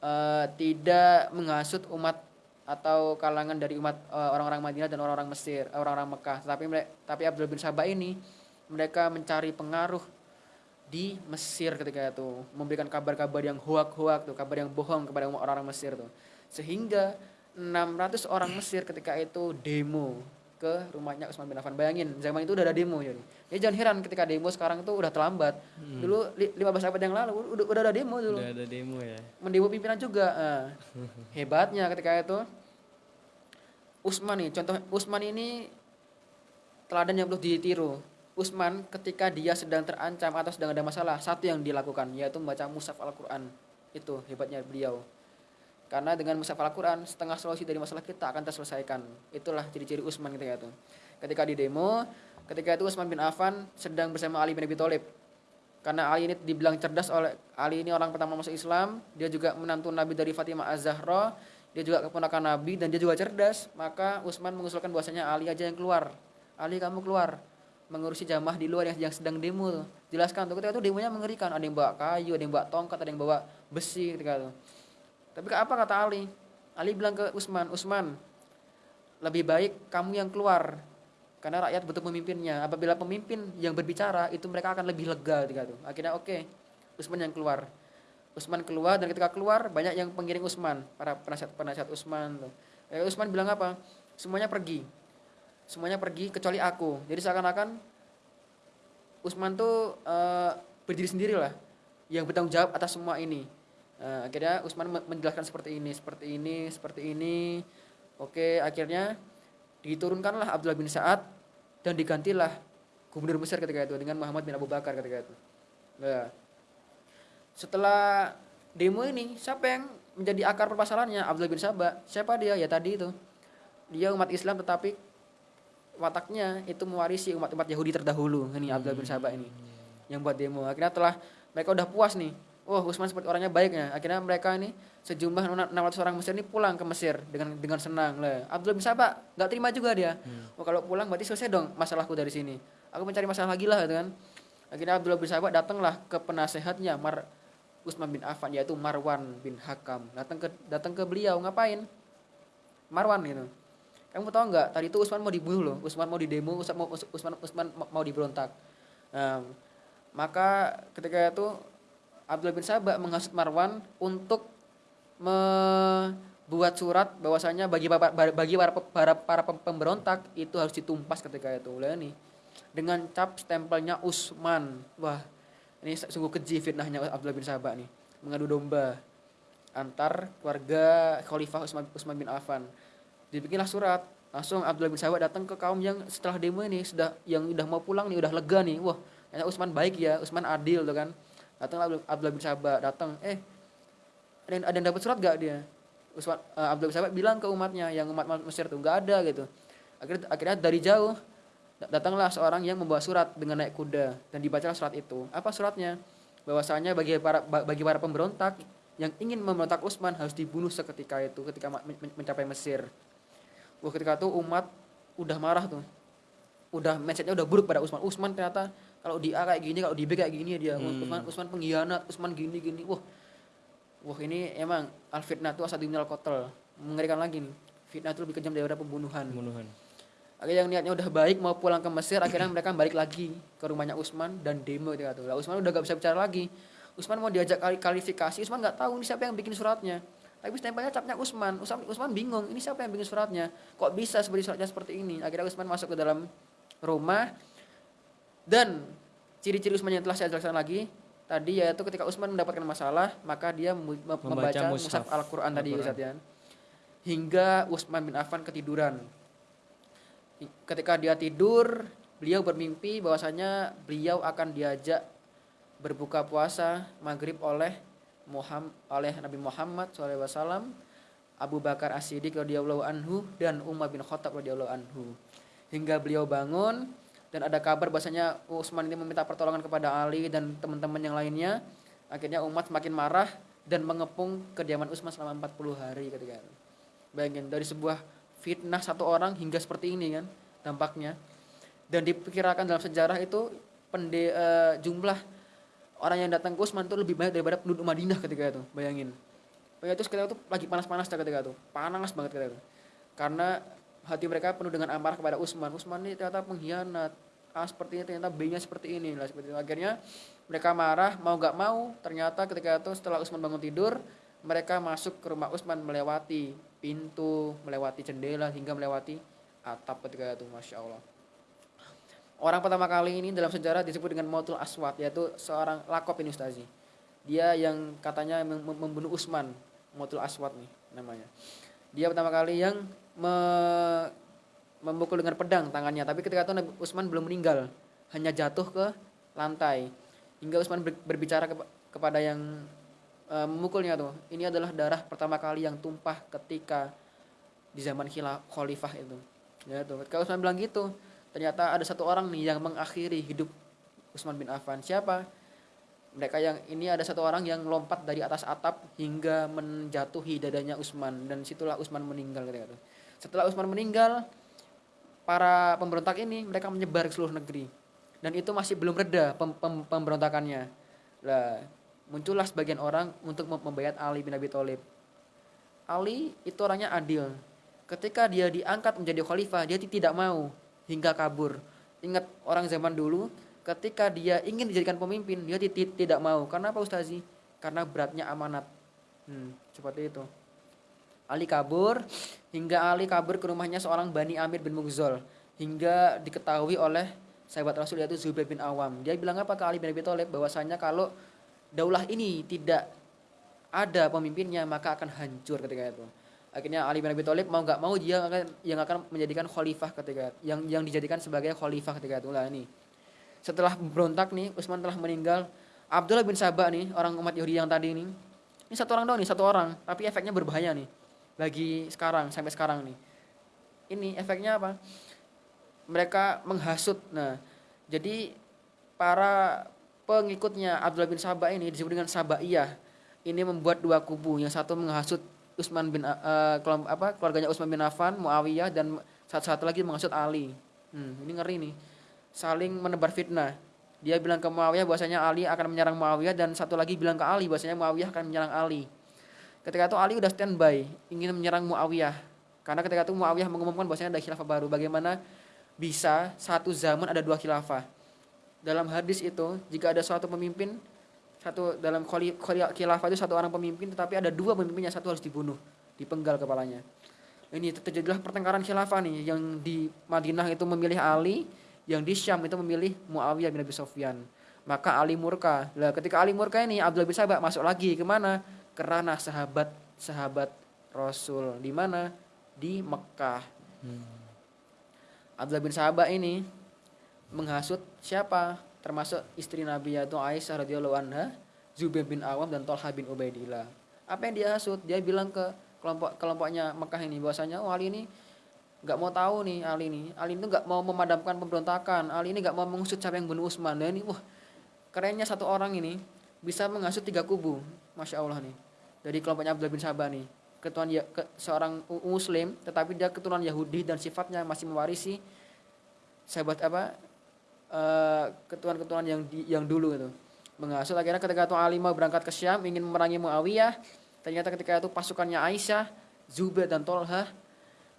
eh, tidak menghasut umat atau kalangan dari umat eh, orang-orang Madinah dan orang-orang Mesir, eh, orang-orang Mekah. Tapi tapi Abdullah bin Sabah ini mereka mencari pengaruh di Mesir ketika itu, memberikan kabar-kabar yang hoak-hoak tuh, kabar yang bohong kepada orang-orang Mesir tuh. sehingga 600 orang Mesir ketika itu demo ke rumahnya Utsman bin Affan. Bayangin, zaman itu udah ada demo jadi. Ya jangan heran ketika demo sekarang itu udah terlambat. Dulu li- 15 abad yang lalu udah, udah ada demo dulu. Udah ada demo ya. Mendemo pimpinan juga. Nah, hebatnya ketika itu Usman nih, contoh Usman ini teladan yang perlu ditiru. Usman ketika dia sedang terancam atau sedang ada masalah, satu yang dilakukan yaitu membaca mushaf Al-Qur'an. Itu hebatnya beliau. Karena dengan mushaf Al-Qur'an setengah solusi dari masalah kita akan terselesaikan. Itulah ciri-ciri Usman ketika itu. Ketika di demo, ketika itu Usman bin Affan sedang bersama Ali bin Abi Thalib. Karena Ali ini dibilang cerdas oleh Ali ini orang pertama masuk Islam, dia juga menantu Nabi dari Fatimah Az-Zahra, dia juga keponakan Nabi dan dia juga cerdas. Maka Utsman mengusulkan bahwasanya Ali aja yang keluar. Ali kamu keluar mengurusi jamaah di luar yang, yang sedang demo. Jelaskan tuh ketika itu demonya mengerikan, ada yang bawa kayu, ada yang bawa tongkat, ada yang bawa besi ketika itu. Tapi apa kata Ali? Ali bilang ke Utsman, Utsman, lebih baik kamu yang keluar karena rakyat butuh pemimpinnya. Apabila pemimpin yang berbicara itu mereka akan lebih lega ketika itu. Akhirnya oke, Utsman yang keluar. Utsman keluar dan ketika keluar banyak yang pengiring Utsman, para penasihat penasihat Utsman tuh. Eh, Utsman bilang apa? Semuanya pergi. Semuanya pergi kecuali aku. Jadi seakan-akan Utsman tuh eh, berdiri sendiri lah yang bertanggung jawab atas semua ini. Nah, akhirnya Utsman me- menjelaskan seperti ini, seperti ini, seperti ini. Oke, akhirnya diturunkanlah Abdullah bin Sa'ad dan digantilah gubernur Mesir ketika itu dengan Muhammad bin Abu Bakar ketika itu. Nah, setelah demo ini siapa yang menjadi akar permasalahannya? Abdullah bin Sabah siapa dia? Ya tadi itu. Dia umat Islam tetapi wataknya itu mewarisi umat-umat Yahudi terdahulu. Ini Abdullah bin Sabah ini yang buat demo. Akhirnya telah mereka udah puas nih Wah Utsman seperti orangnya baiknya akhirnya mereka ini sejumlah 600 orang Mesir ini pulang ke Mesir dengan dengan senang. Lah Abdullah bin Sabah nggak terima juga dia. Oh kalau pulang berarti selesai dong masalahku dari sini. Aku mencari masalah lagi lah gitu kan. Akhirnya Abdullah bin Sabah datanglah ke penasehatnya Mar Utsman bin Affan yaitu Marwan bin Hakam. Datang ke datang ke beliau ngapain? Marwan gitu. Kamu tahu nggak tadi itu Utsman mau dibunuh loh. Utsman mau didemo Utsman mau Utsman Utsman mau diberontak. Nah, maka ketika itu Abdullah bin Sabah menghasut Marwan untuk membuat surat bahwasanya bagi para, bagi para, para, para pemberontak itu harus ditumpas ketika itu. Lah nih dengan cap stempelnya Utsman wah ini sungguh keji fitnahnya Abdullah bin Sabah nih. Mengadu domba antar keluarga Khalifah Utsman, Utsman bin Affan. Dibikinlah surat langsung Abdullah bin Sabah datang ke kaum yang setelah demo ini sudah yang udah mau pulang nih udah lega nih. Wah Utsman baik ya Utsman adil tuh kan datang Abdullah bin Sabah datang. Eh ada yang, ada yang dapat surat gak dia? Utsman uh, Abdullah bin Sabah bilang ke umatnya yang umat Mesir tuh nggak ada gitu. Akhirnya akhirnya dari jauh datanglah seorang yang membawa surat dengan naik kuda dan dibacalah surat itu. Apa suratnya? Bahwasanya bagi para bagi para pemberontak yang ingin memberontak Utsman harus dibunuh seketika itu ketika mencapai Mesir. Wah ketika itu umat udah marah tuh. Udah mindsetnya udah buruk pada Utsman Utsman ternyata kalau di A kayak gini kalau di B kayak gini dia hmm. Utsman Utsman pengkhianat Utsman gini gini. Wah wah ini emang al fitnah itu asal al kotel mengerikan lagi nih. Fitnah itu lebih kejam daripada pembunuhan. Pembunuhan. Akhirnya yang niatnya udah baik mau pulang ke Mesir akhirnya mereka balik lagi ke rumahnya Utsman dan demo gitu lah Utsman udah gak bisa bicara lagi. Utsman mau diajak kali kualifikasi Utsman nggak tahu ini siapa yang bikin suratnya. Tapi stempelnya capnya Utsman Utsman Utsman bingung ini siapa yang bikin suratnya? Kok bisa seperti suratnya seperti ini? Akhirnya Utsman masuk ke dalam rumah dan ciri-ciri Utsman yang telah saya jelaskan lagi tadi yaitu ketika Utsman mendapatkan masalah maka dia membaca, membaca mushaf Al-Qur'an Al tadi Ustaz ya. Hingga Utsman bin Affan ketiduran. Ketika dia tidur, beliau bermimpi bahwasanya beliau akan diajak berbuka puasa maghrib oleh Muhammad oleh Nabi Muhammad SAW, Abu Bakar As-Siddiq radhiyallahu anhu dan Umar bin Khattab radhiyallahu anhu. Hingga beliau bangun dan ada kabar bahasanya Utsman ini meminta pertolongan kepada Ali dan teman-teman yang lainnya. Akhirnya umat semakin marah dan mengepung kediaman Utsman selama 40 hari ketika itu. Bayangin dari sebuah fitnah satu orang hingga seperti ini kan dampaknya. Dan diperkirakan dalam sejarah itu pende, uh, jumlah orang yang datang ke Utsman itu lebih banyak daripada penduduk Madinah ketika itu. Bayangin. Bayangin itu ketika itu lagi panas-panas ketika itu. Panas banget ketika itu. Karena hati mereka penuh dengan amarah kepada Utsman. Utsman ini ternyata pengkhianat. A seperti ini ternyata B-nya seperti ini lah seperti itu. Akhirnya mereka marah mau nggak mau ternyata ketika itu setelah Utsman bangun tidur mereka masuk ke rumah Utsman melewati pintu, melewati jendela hingga melewati atap ketika itu, masya Allah. Orang pertama kali ini dalam sejarah disebut dengan Mautul Aswad yaitu seorang lakop ini Ustazi. Dia yang katanya mem- mem- membunuh Utsman, Mautul Aswad nih namanya. Dia pertama kali yang me- memukul dengan pedang tangannya, tapi ketika itu Nabi Utsman belum meninggal, hanya jatuh ke lantai. Hingga Utsman ber- berbicara kepa- kepada yang eh, memukulnya tuh, ini adalah darah pertama kali yang tumpah ketika di zaman khila- khalifah itu. Ya tuh, ketika Utsman bilang gitu, ternyata ada satu orang nih yang mengakhiri hidup Utsman bin Affan. Siapa? Mereka yang ini ada satu orang yang lompat dari atas atap hingga menjatuhi dadanya Utsman dan situlah Utsman meninggal ketika itu. Setelah Utsman meninggal, para pemberontak ini mereka menyebar ke seluruh negeri dan itu masih belum reda pem- pem- pemberontakannya. Lah, muncullah sebagian orang untuk mem- membayat Ali bin Abi Thalib. Ali itu orangnya adil. Ketika dia diangkat menjadi khalifah, dia tidak mau hingga kabur. Ingat orang zaman dulu, ketika dia ingin dijadikan pemimpin, dia ti- ti- tidak mau. Karena apa Ustazi? Karena beratnya amanat. Hmm, seperti itu. Ali kabur hingga Ali kabur ke rumahnya seorang Bani Amir bin Mughzol hingga diketahui oleh sahabat Rasul yaitu Zubair bin Awam. Dia bilang apa ke Ali bin Abi Thalib bahwasanya kalau daulah ini tidak ada pemimpinnya maka akan hancur ketika itu. Akhirnya Ali bin Abi Thalib mau nggak mau dia akan yang akan menjadikan khalifah ketika yang yang dijadikan sebagai khalifah ketika itu lah ini. Setelah berontak nih Utsman telah meninggal. Abdullah bin Sabah nih orang umat Yahudi yang tadi ini. Ini satu orang doang nih, satu orang, tapi efeknya berbahaya nih. Bagi sekarang sampai sekarang nih. Ini efeknya apa? Mereka menghasut. Nah, jadi para pengikutnya Abdullah bin Sabah ini disebut dengan Sabaiyah. Ini membuat dua kubu. Yang satu menghasut Utsman bin kelom- apa keluarganya Utsman bin Affan, Muawiyah dan satu-satu lagi menghasut Ali. Hmm, ini ngeri nih. Saling menebar fitnah. Dia bilang ke Muawiyah bahwasanya Ali akan menyerang Muawiyah dan satu lagi bilang ke Ali bahwasanya Muawiyah akan menyerang Ali. Ketika itu Ali udah standby ingin menyerang Muawiyah. Karena ketika itu Muawiyah mengumumkan bahwasanya ada khilafah baru. Bagaimana bisa satu zaman ada dua khilafah? Dalam hadis itu jika ada suatu pemimpin satu dalam khilafah itu satu orang pemimpin tetapi ada dua pemimpinnya satu harus dibunuh dipenggal kepalanya ini terjadilah pertengkaran khilafah nih yang di Madinah itu memilih Ali yang di Syam itu memilih Muawiyah bin Abi Sofyan maka Ali murka lah ketika Ali murka ini Abdullah bin Sabah masuk lagi ke mana ke ranah sahabat sahabat Rasul di mana di Mekah Abdullah bin Sabah ini menghasut siapa termasuk istri Nabi yaitu Aisyah radhiyallahu anha, Zubair bin Awam dan Tolha bin Ubaidillah. Apa yang dia hasut? Dia bilang ke kelompok kelompoknya Mekah ini bahwasanya oh Ali ini nggak mau tahu nih Ali ini. Ali itu nggak mau memadamkan pemberontakan. Ali ini nggak mau mengusut siapa yang bunuh Utsman. Dan ini wah kerennya satu orang ini bisa menghasut tiga kubu. Masya Allah nih. Dari kelompoknya Abdullah bin Sabah nih. Keturunan ya, ke, seorang muslim tetapi dia keturunan Yahudi dan sifatnya masih mewarisi sahabat apa eh, keturunan-keturunan yang di, yang dulu itu menghasut akhirnya ketika itu Ali mau berangkat ke Syam ingin memerangi Muawiyah ternyata ketika itu pasukannya Aisyah Zubair dan Tolha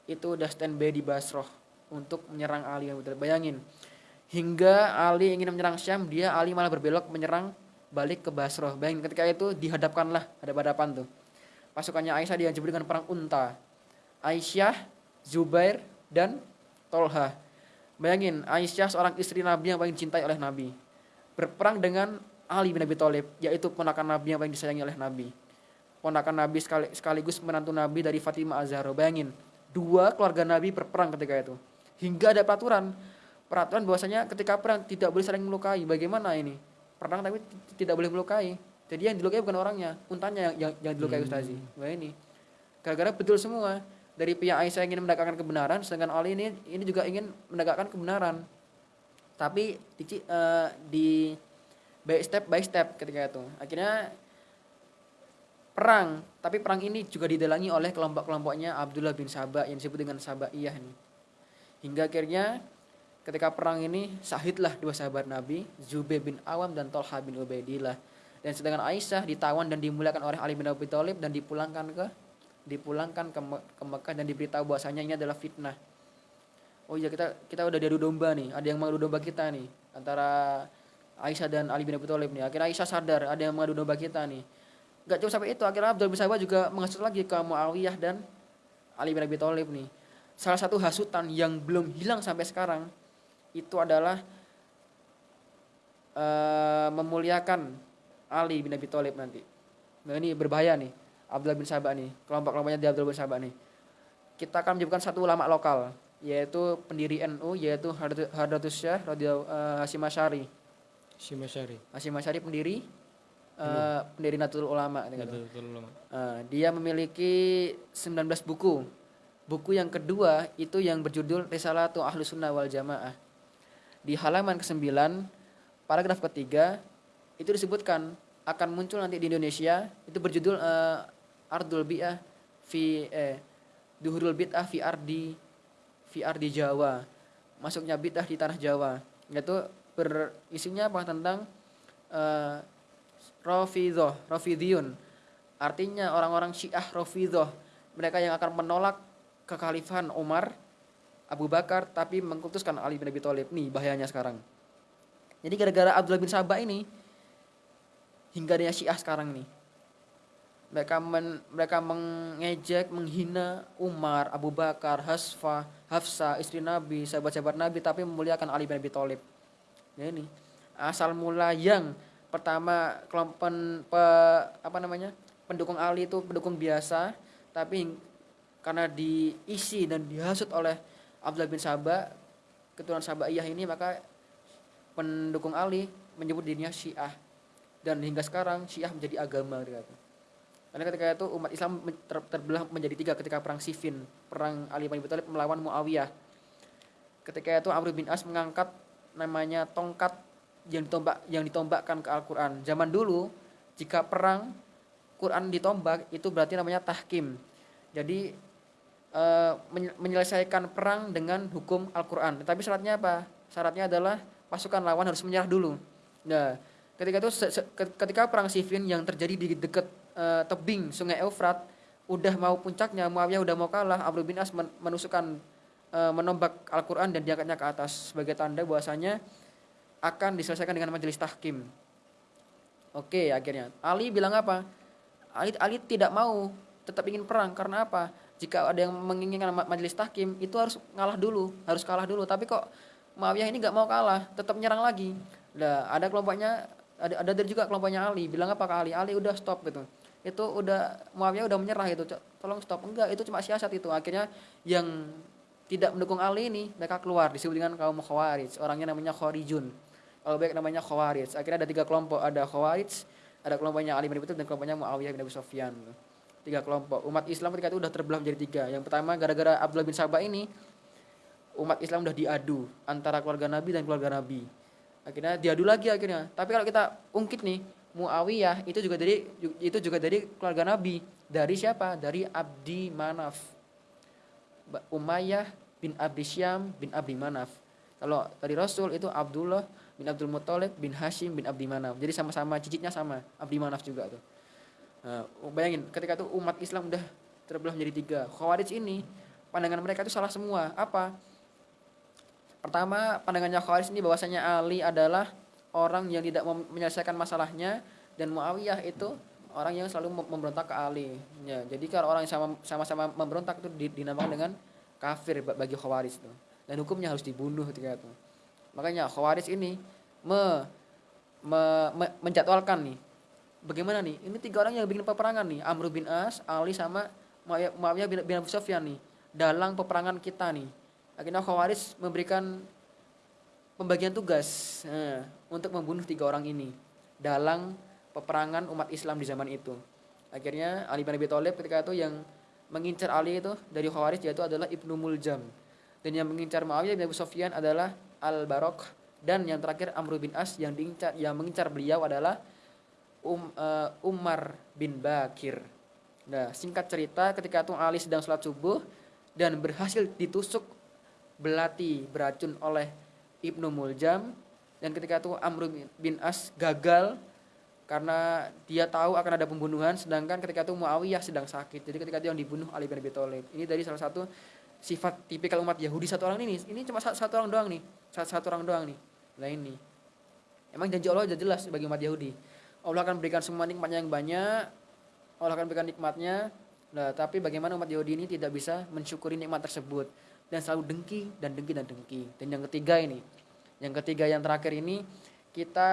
itu udah standby di Basroh untuk menyerang Ali yang bayangin hingga Ali ingin menyerang Syam dia Ali malah berbelok menyerang balik ke Basroh bayangin ketika itu dihadapkanlah hadap-hadapan tuh pasukannya Aisyah disebut dengan perang unta Aisyah Zubair dan Tolha Bayangin, Aisyah seorang istri Nabi yang paling dicintai oleh Nabi. Berperang dengan Ali bin Abi Thalib, yaitu ponakan Nabi yang paling disayangi oleh Nabi. Ponakan Nabi sekali, sekaligus menantu Nabi dari Fatimah Az-Zahra. Bayangin, dua keluarga Nabi berperang ketika itu. Hingga ada peraturan. Peraturan bahwasanya ketika perang tidak boleh saling melukai. Bagaimana ini? Perang tapi tidak boleh melukai. Jadi yang dilukai bukan orangnya, untanya yang, yang, yang dilukai Ustazi. Wah ini. Gara-gara betul semua dari pihak Aisyah ingin menegakkan kebenaran sedangkan Ali ini ini juga ingin menegakkan kebenaran tapi di, eh, di by step by step ketika itu akhirnya perang tapi perang ini juga didalangi oleh kelompok-kelompoknya Abdullah bin Sabah yang disebut dengan Sabaiyah ini hingga akhirnya ketika perang ini sahidlah dua sahabat Nabi Zubair bin Awam dan Tolha bin Ubaidillah dan sedangkan Aisyah ditawan dan dimuliakan oleh Ali bin Abi Thalib dan dipulangkan ke dipulangkan ke, Me- ke Mekah dan diberitahu bahwasanya ini adalah fitnah. Oh iya kita kita udah diadu domba nih, ada yang mengadu domba kita nih antara Aisyah dan Ali bin Abi Thalib nih. Akhirnya Aisyah sadar ada yang mengadu domba kita nih. Gak cuma sampai itu, akhirnya Abdul bin Sabah juga menghasut lagi ke Muawiyah dan Ali bin Abi Thalib nih. Salah satu hasutan yang belum hilang sampai sekarang itu adalah eh, memuliakan Ali bin Abi Thalib nanti. Nah ini berbahaya nih, Abdullah bin Sabah nih, kelompok-kelompoknya di Abdullah bin Sabah nih. Kita akan menyebutkan satu ulama lokal, yaitu pendiri NU, yaitu Hadratus Hadratus Syah radhiyallahu eh, Hasyim Asy'ari. Hasyim Asy'ari pendiri eh, pendiri Nahdlatul Ulama gitu. Betul ulama. Eh, dia memiliki 19 buku. Buku yang kedua itu yang berjudul Risalatu Ahlus Sunnah wal Jamaah. Di halaman ke-9, paragraf ketiga itu disebutkan akan muncul nanti di Indonesia itu berjudul eh, Ardul Bi'ah fi eh Duhurul Bid'ah fi Ardi fi Ardi Jawa. Masuknya bid'ah di tanah Jawa. Yaitu berisinya apa tentang eh Rafidhah. Artinya orang-orang Syiah Rafidhah, mereka yang akan menolak kekhalifahan Umar, Abu Bakar tapi mengkultuskan Ali bin Abi Thalib. Nih bahayanya sekarang. Jadi gara-gara Abdullah bin Sabah ini hingga dia Syiah sekarang nih. Mereka men- mereka mengejek, menghina Umar, Abu Bakar, Hasfa, Hafsa, istri Nabi, sahabat-sahabat Nabi tapi memuliakan Ali bin Abi Thalib. Ya ini asal mula yang pertama kelompok pe- apa namanya pendukung Ali itu pendukung biasa tapi karena diisi dan dihasut oleh Abdullah bin Sabah keturunan Sabaiyah ini maka pendukung Ali menyebut dirinya Syiah dan hingga sekarang Syiah menjadi agama gitu. Karena ketika itu umat Islam ter- terbelah menjadi tiga ketika perang Siffin, perang Ali bin Abi Thalib melawan Muawiyah. Ketika itu Amr bin As mengangkat namanya tongkat yang ditombak yang ditombakkan ke Al-Qur'an. Zaman dulu jika perang Quran ditombak itu berarti namanya tahkim. Jadi eh, menye- menyelesaikan perang dengan hukum Al-Qur'an. Tapi syaratnya apa? Syaratnya adalah pasukan lawan harus menyerah dulu. Nah, ketika itu ketika perang Siffin yang terjadi di dekat eh, tebing Sungai Eufrat udah mau puncaknya Muawiyah udah mau kalah Amr bin As men- menusukkan eh, menombak Al-Qur'an dan diangkatnya ke atas sebagai tanda bahwasanya akan diselesaikan dengan majelis tahkim. Oke, akhirnya Ali bilang apa? Ali Ali tidak mau tetap ingin perang karena apa? Jika ada yang menginginkan ma- majelis tahkim itu harus ngalah dulu, harus kalah dulu. Tapi kok Muawiyah ini nggak mau kalah, tetap menyerang lagi. Nah, ada kelompoknya ada ada dari juga kelompoknya Ali bilang apa ke Ali? Ali udah stop gitu. Itu udah Muawiyah udah menyerah itu. "Cok, Tolong stop. Enggak, itu cuma siasat itu. Akhirnya yang tidak mendukung Ali ini mereka keluar disebut dengan kaum Khawarij. Orangnya namanya Khawarijun. Kalau baik namanya Khawarij. Akhirnya ada tiga kelompok, ada Khawarij, ada kelompoknya Ali bin Abi dan kelompoknya Muawiyah bin Abi Sufyan. Tiga kelompok. Umat Islam ketika itu udah terbelah menjadi tiga. Yang pertama gara-gara Abdullah bin Sabah ini umat Islam udah diadu antara keluarga Nabi dan keluarga Nabi. Akhirnya diadu lagi akhirnya. Tapi kalau kita ungkit nih, Muawiyah itu juga dari itu juga dari keluarga Nabi. Dari siapa? Dari Abdi Manaf. Umayyah bin Abdi Syam bin Abdi Manaf. Kalau dari Rasul itu Abdullah bin Abdul Muthalib bin Hashim bin Abdi Manaf. Jadi sama-sama cicitnya sama, Abdi Manaf juga tuh. Nah, bayangin ketika itu umat Islam udah terbelah menjadi tiga. Khawarij ini pandangan mereka itu salah semua. Apa? Pertama, pandangannya Khawarij ini bahwasanya Ali adalah orang yang tidak menyelesaikan masalahnya dan Muawiyah itu orang yang selalu mem- memberontak ke Ali. Ya, jadi kalau orang yang sama- sama-sama memberontak itu di- dinamakan dengan kafir ba- bagi Khawarij itu. Dan hukumnya harus dibunuh ketika itu. Makanya Khawarij ini me, me- me- menjadwalkan nih bagaimana nih? Ini tiga orang yang bikin peperangan nih. Amr bin As Ali sama Muawiyah bin, bin Abu Sufyan nih dalam peperangan kita nih. Akhirnya Khawarij memberikan pembagian tugas eh, untuk membunuh tiga orang ini dalam peperangan umat Islam di zaman itu. Akhirnya Ali bin Abi Thalib ketika itu yang mengincar Ali itu dari Khawarij yaitu adalah Ibnu Muljam. Dan yang mengincar Muawiyah bin Abu Sufyan adalah Al Barok dan yang terakhir Amr bin As yang diincar yang mengincar beliau adalah um, eh, Umar bin Bakir. Nah, singkat cerita ketika itu Ali sedang sholat subuh dan berhasil ditusuk belati beracun oleh Ibnu Muljam dan ketika itu Amr bin As gagal karena dia tahu akan ada pembunuhan sedangkan ketika itu Muawiyah sedang sakit. Jadi ketika itu yang dibunuh Ali bin Abi Thalib. Ini dari salah satu sifat tipikal umat Yahudi satu orang ini. Ini cuma sa- satu orang doang nih. Satu, satu orang doang nih. Nah ini. Emang janji Allah sudah jelas bagi umat Yahudi. Allah akan berikan semua nikmatnya yang banyak Allah akan berikan nikmatnya. Nah, tapi bagaimana umat Yahudi ini tidak bisa mensyukuri nikmat tersebut dan selalu dengki dan dengki dan dengki. Dan yang ketiga ini, yang ketiga yang terakhir ini kita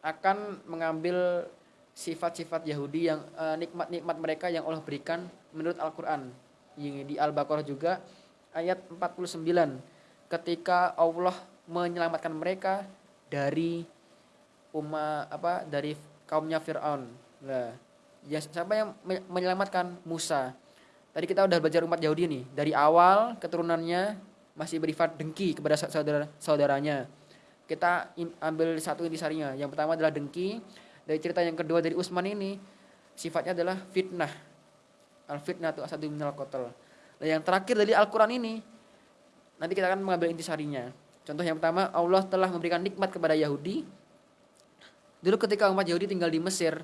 akan mengambil sifat-sifat Yahudi yang eh, nikmat-nikmat mereka yang Allah berikan menurut Al-Qur'an. Di Al-Baqarah juga ayat 49 ketika Allah menyelamatkan mereka dari umat apa dari kaumnya Firaun. Nah, ya siapa yang me- menyelamatkan Musa? Tadi kita udah belajar umat Yahudi nih, dari awal keturunannya masih berifat dengki kepada sa- saudara saudaranya. Kita ambil satu intisarinya. Yang pertama adalah dengki. Dari cerita yang kedua dari Utsman ini sifatnya adalah fitnah. Al fitnah itu asadu minal qatl. Nah, yang terakhir dari Al-Qur'an ini nanti kita akan mengambil intisarinya. Contoh yang pertama, Allah telah memberikan nikmat kepada Yahudi. Dulu ketika umat Yahudi tinggal di Mesir,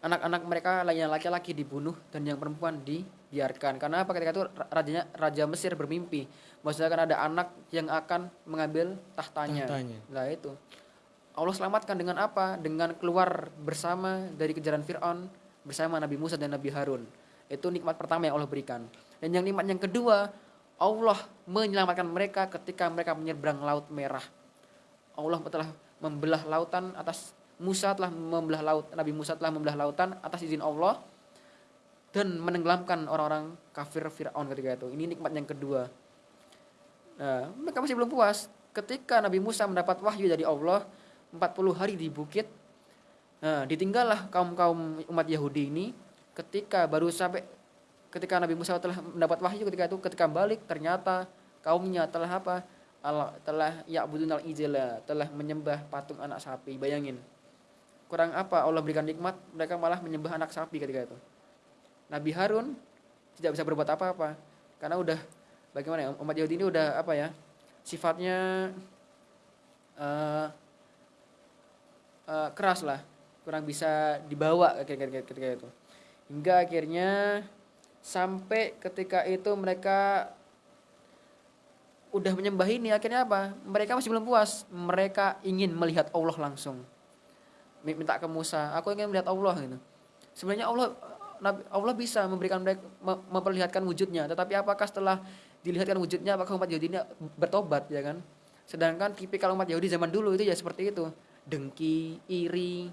anak-anak mereka yang laki-laki dibunuh dan yang perempuan dibiarkan. Karena apa ketika itu ra- rajanya raja Mesir bermimpi, maksudnya kan ada anak yang akan mengambil tahtanya. Tahtanya. Nah itu. Allah selamatkan dengan apa? Dengan keluar bersama dari kejaran Fir'aun bersama Nabi Musa dan Nabi Harun. Itu nikmat pertama yang Allah berikan. Dan yang nikmat yang kedua, Allah menyelamatkan mereka ketika mereka menyeberang Laut Merah. Allah telah membelah lautan atas Musa telah membelah laut Nabi Musa telah membelah lautan atas izin Allah dan menenggelamkan orang-orang kafir Firaun ketika itu. Ini nikmat yang kedua. Nah, mereka masih belum puas. Ketika Nabi Musa mendapat wahyu dari Allah 40 hari di bukit. Nah, ditinggallah kaum-kaum umat Yahudi ini ketika baru sampai ketika Nabi Musa telah mendapat wahyu ketika itu ketika balik ternyata kaumnya telah apa? Allah telah ya'budunal ijla, telah menyembah patung anak sapi. Bayangin. Kurang apa Allah berikan nikmat, mereka malah menyembah anak sapi ketika itu. Nabi Harun tidak bisa berbuat apa-apa karena udah bagaimana ya umat Yahudi ini udah apa ya sifatnya eh eh, keras lah. Kurang bisa dibawa ketika, ketika itu. Hingga akhirnya sampai ketika itu mereka udah menyembah ini akhirnya apa? Mereka masih belum puas. Mereka ingin melihat Allah langsung minta ke Musa aku ingin melihat Allah gitu sebenarnya Allah Allah bisa memberikan mereka mem- memperlihatkan wujudnya tetapi apakah setelah dilihatkan wujudnya apakah umat Yahudi ini bertobat ya kan sedangkan tipikal umat Yahudi zaman dulu itu ya seperti itu dengki iri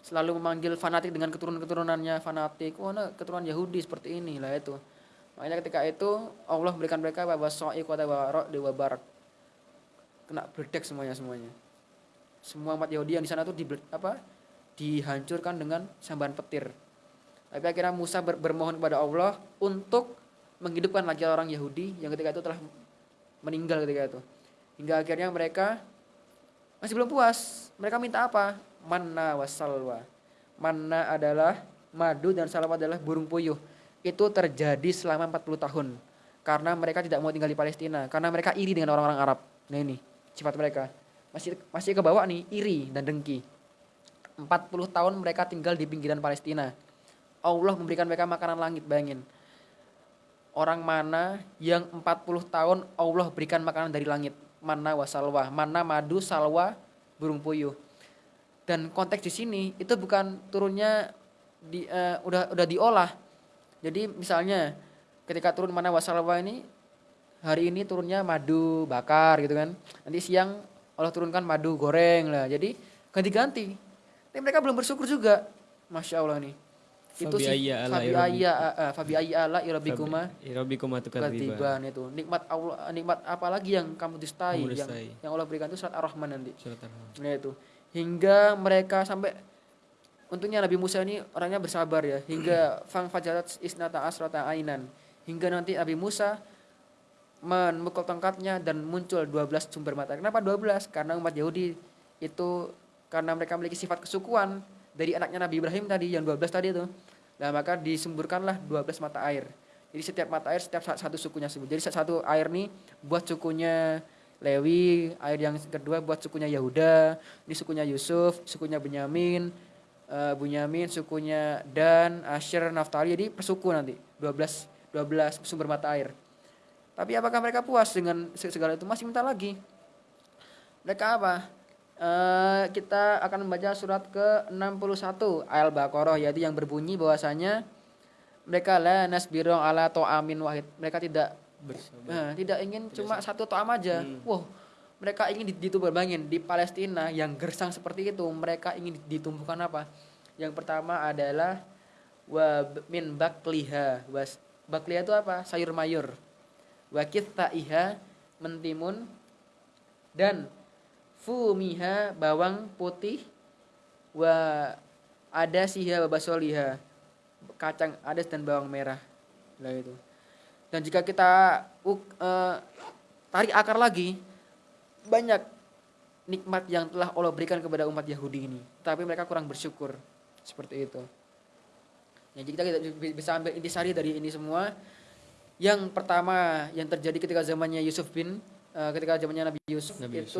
selalu memanggil fanatik dengan keturunan-keturunannya fanatik oh nah, keturunan Yahudi seperti ini lah itu makanya ketika itu Allah berikan mereka bahwa so'i kota barok dewa barak kena berdek semuanya semuanya semua umat Yahudi yang di sana tuh di apa dihancurkan dengan sambaran petir. Tapi akhirnya Musa ber- bermohon kepada Allah untuk menghidupkan lagi orang Yahudi yang ketika itu telah meninggal ketika itu. Hingga akhirnya mereka masih belum puas. Mereka minta apa? Manna wasalwa manna adalah madu dan salwa adalah burung puyuh. Itu terjadi selama 40 tahun. Karena mereka tidak mau tinggal di Palestina. Karena mereka iri dengan orang-orang Arab. Nah ini sifat mereka masih masih ke bawah nih iri dan dengki. 40 tahun mereka tinggal di pinggiran Palestina. Allah memberikan mereka makanan langit bayangin. Orang mana yang 40 tahun Allah berikan makanan dari langit? Mana wasalwa mana madu salwa burung puyuh. Dan konteks di sini itu bukan turunnya di eh, udah udah diolah. Jadi misalnya ketika turun mana wasalwa ini hari ini turunnya madu bakar gitu kan. Nanti siang Allah turunkan madu goreng lah. Jadi ganti-ganti. Tapi mereka belum bersyukur juga. Masya Allah nih. Itu sih ayya ala fabi irabbi- ayya uh, fabi ayya ala irabikuma Irobikum atukatiba. katiban itu. Nikmat Allah nikmat apa lagi yang kamu dustai, yang yang Allah berikan itu surat ar-rahman nanti. Surat Ar-Rahman. nah itu. Hingga mereka sampai untungnya Nabi Musa ini orangnya bersabar ya. Hingga fang fajarat isnata asrata ainan. Hingga nanti Nabi Musa memukul tongkatnya dan muncul 12 sumber mata. Kenapa 12? Karena umat Yahudi itu karena mereka memiliki sifat kesukuan dari anaknya Nabi Ibrahim tadi yang 12 tadi itu. Nah, maka disumburkanlah 12 mata air. Jadi setiap mata air setiap sa- satu sukunya sebut. Jadi satu air nih buat sukunya Lewi, air yang kedua buat sukunya Yahuda, ini sukunya Yusuf, sukunya Benyamin, eh, Bunyamin, sukunya Dan, Asher, Naftali. Jadi persuku nanti 12 12 sumber mata air. Tapi apakah mereka puas dengan se- segala itu? Masih minta lagi. Mereka apa? Eh, kita akan membaca surat ke-61 Al-Baqarah yaitu yang berbunyi bahwasanya mereka la nasbiru ala to'amin wahid. Mereka tidak eh, tidak ingin cuma satu to'am aja. Wah, mereka ingin dit- ditumbangin di Palestina yang gersang seperti itu. Mereka ingin ditumbuhkan apa? Yang pertama adalah wa min bakliha. Bakliha itu apa? Sayur mayur. Wa iha mentimun. Dan fumiha bawang putih. Wa ada siha wa basoliha. Kacang adas dan bawang merah. Lah itu. Dan jika kita eh, tarik akar lagi banyak nikmat yang telah Allah berikan kepada umat Yahudi ini. Tapi mereka kurang bersyukur. Seperti itu. Ya jadi kita bisa ambil intisari dari ini semua yang pertama yang terjadi ketika zamannya Yusuf bin eh, ketika zamannya Nabi Yusuf Nabi itu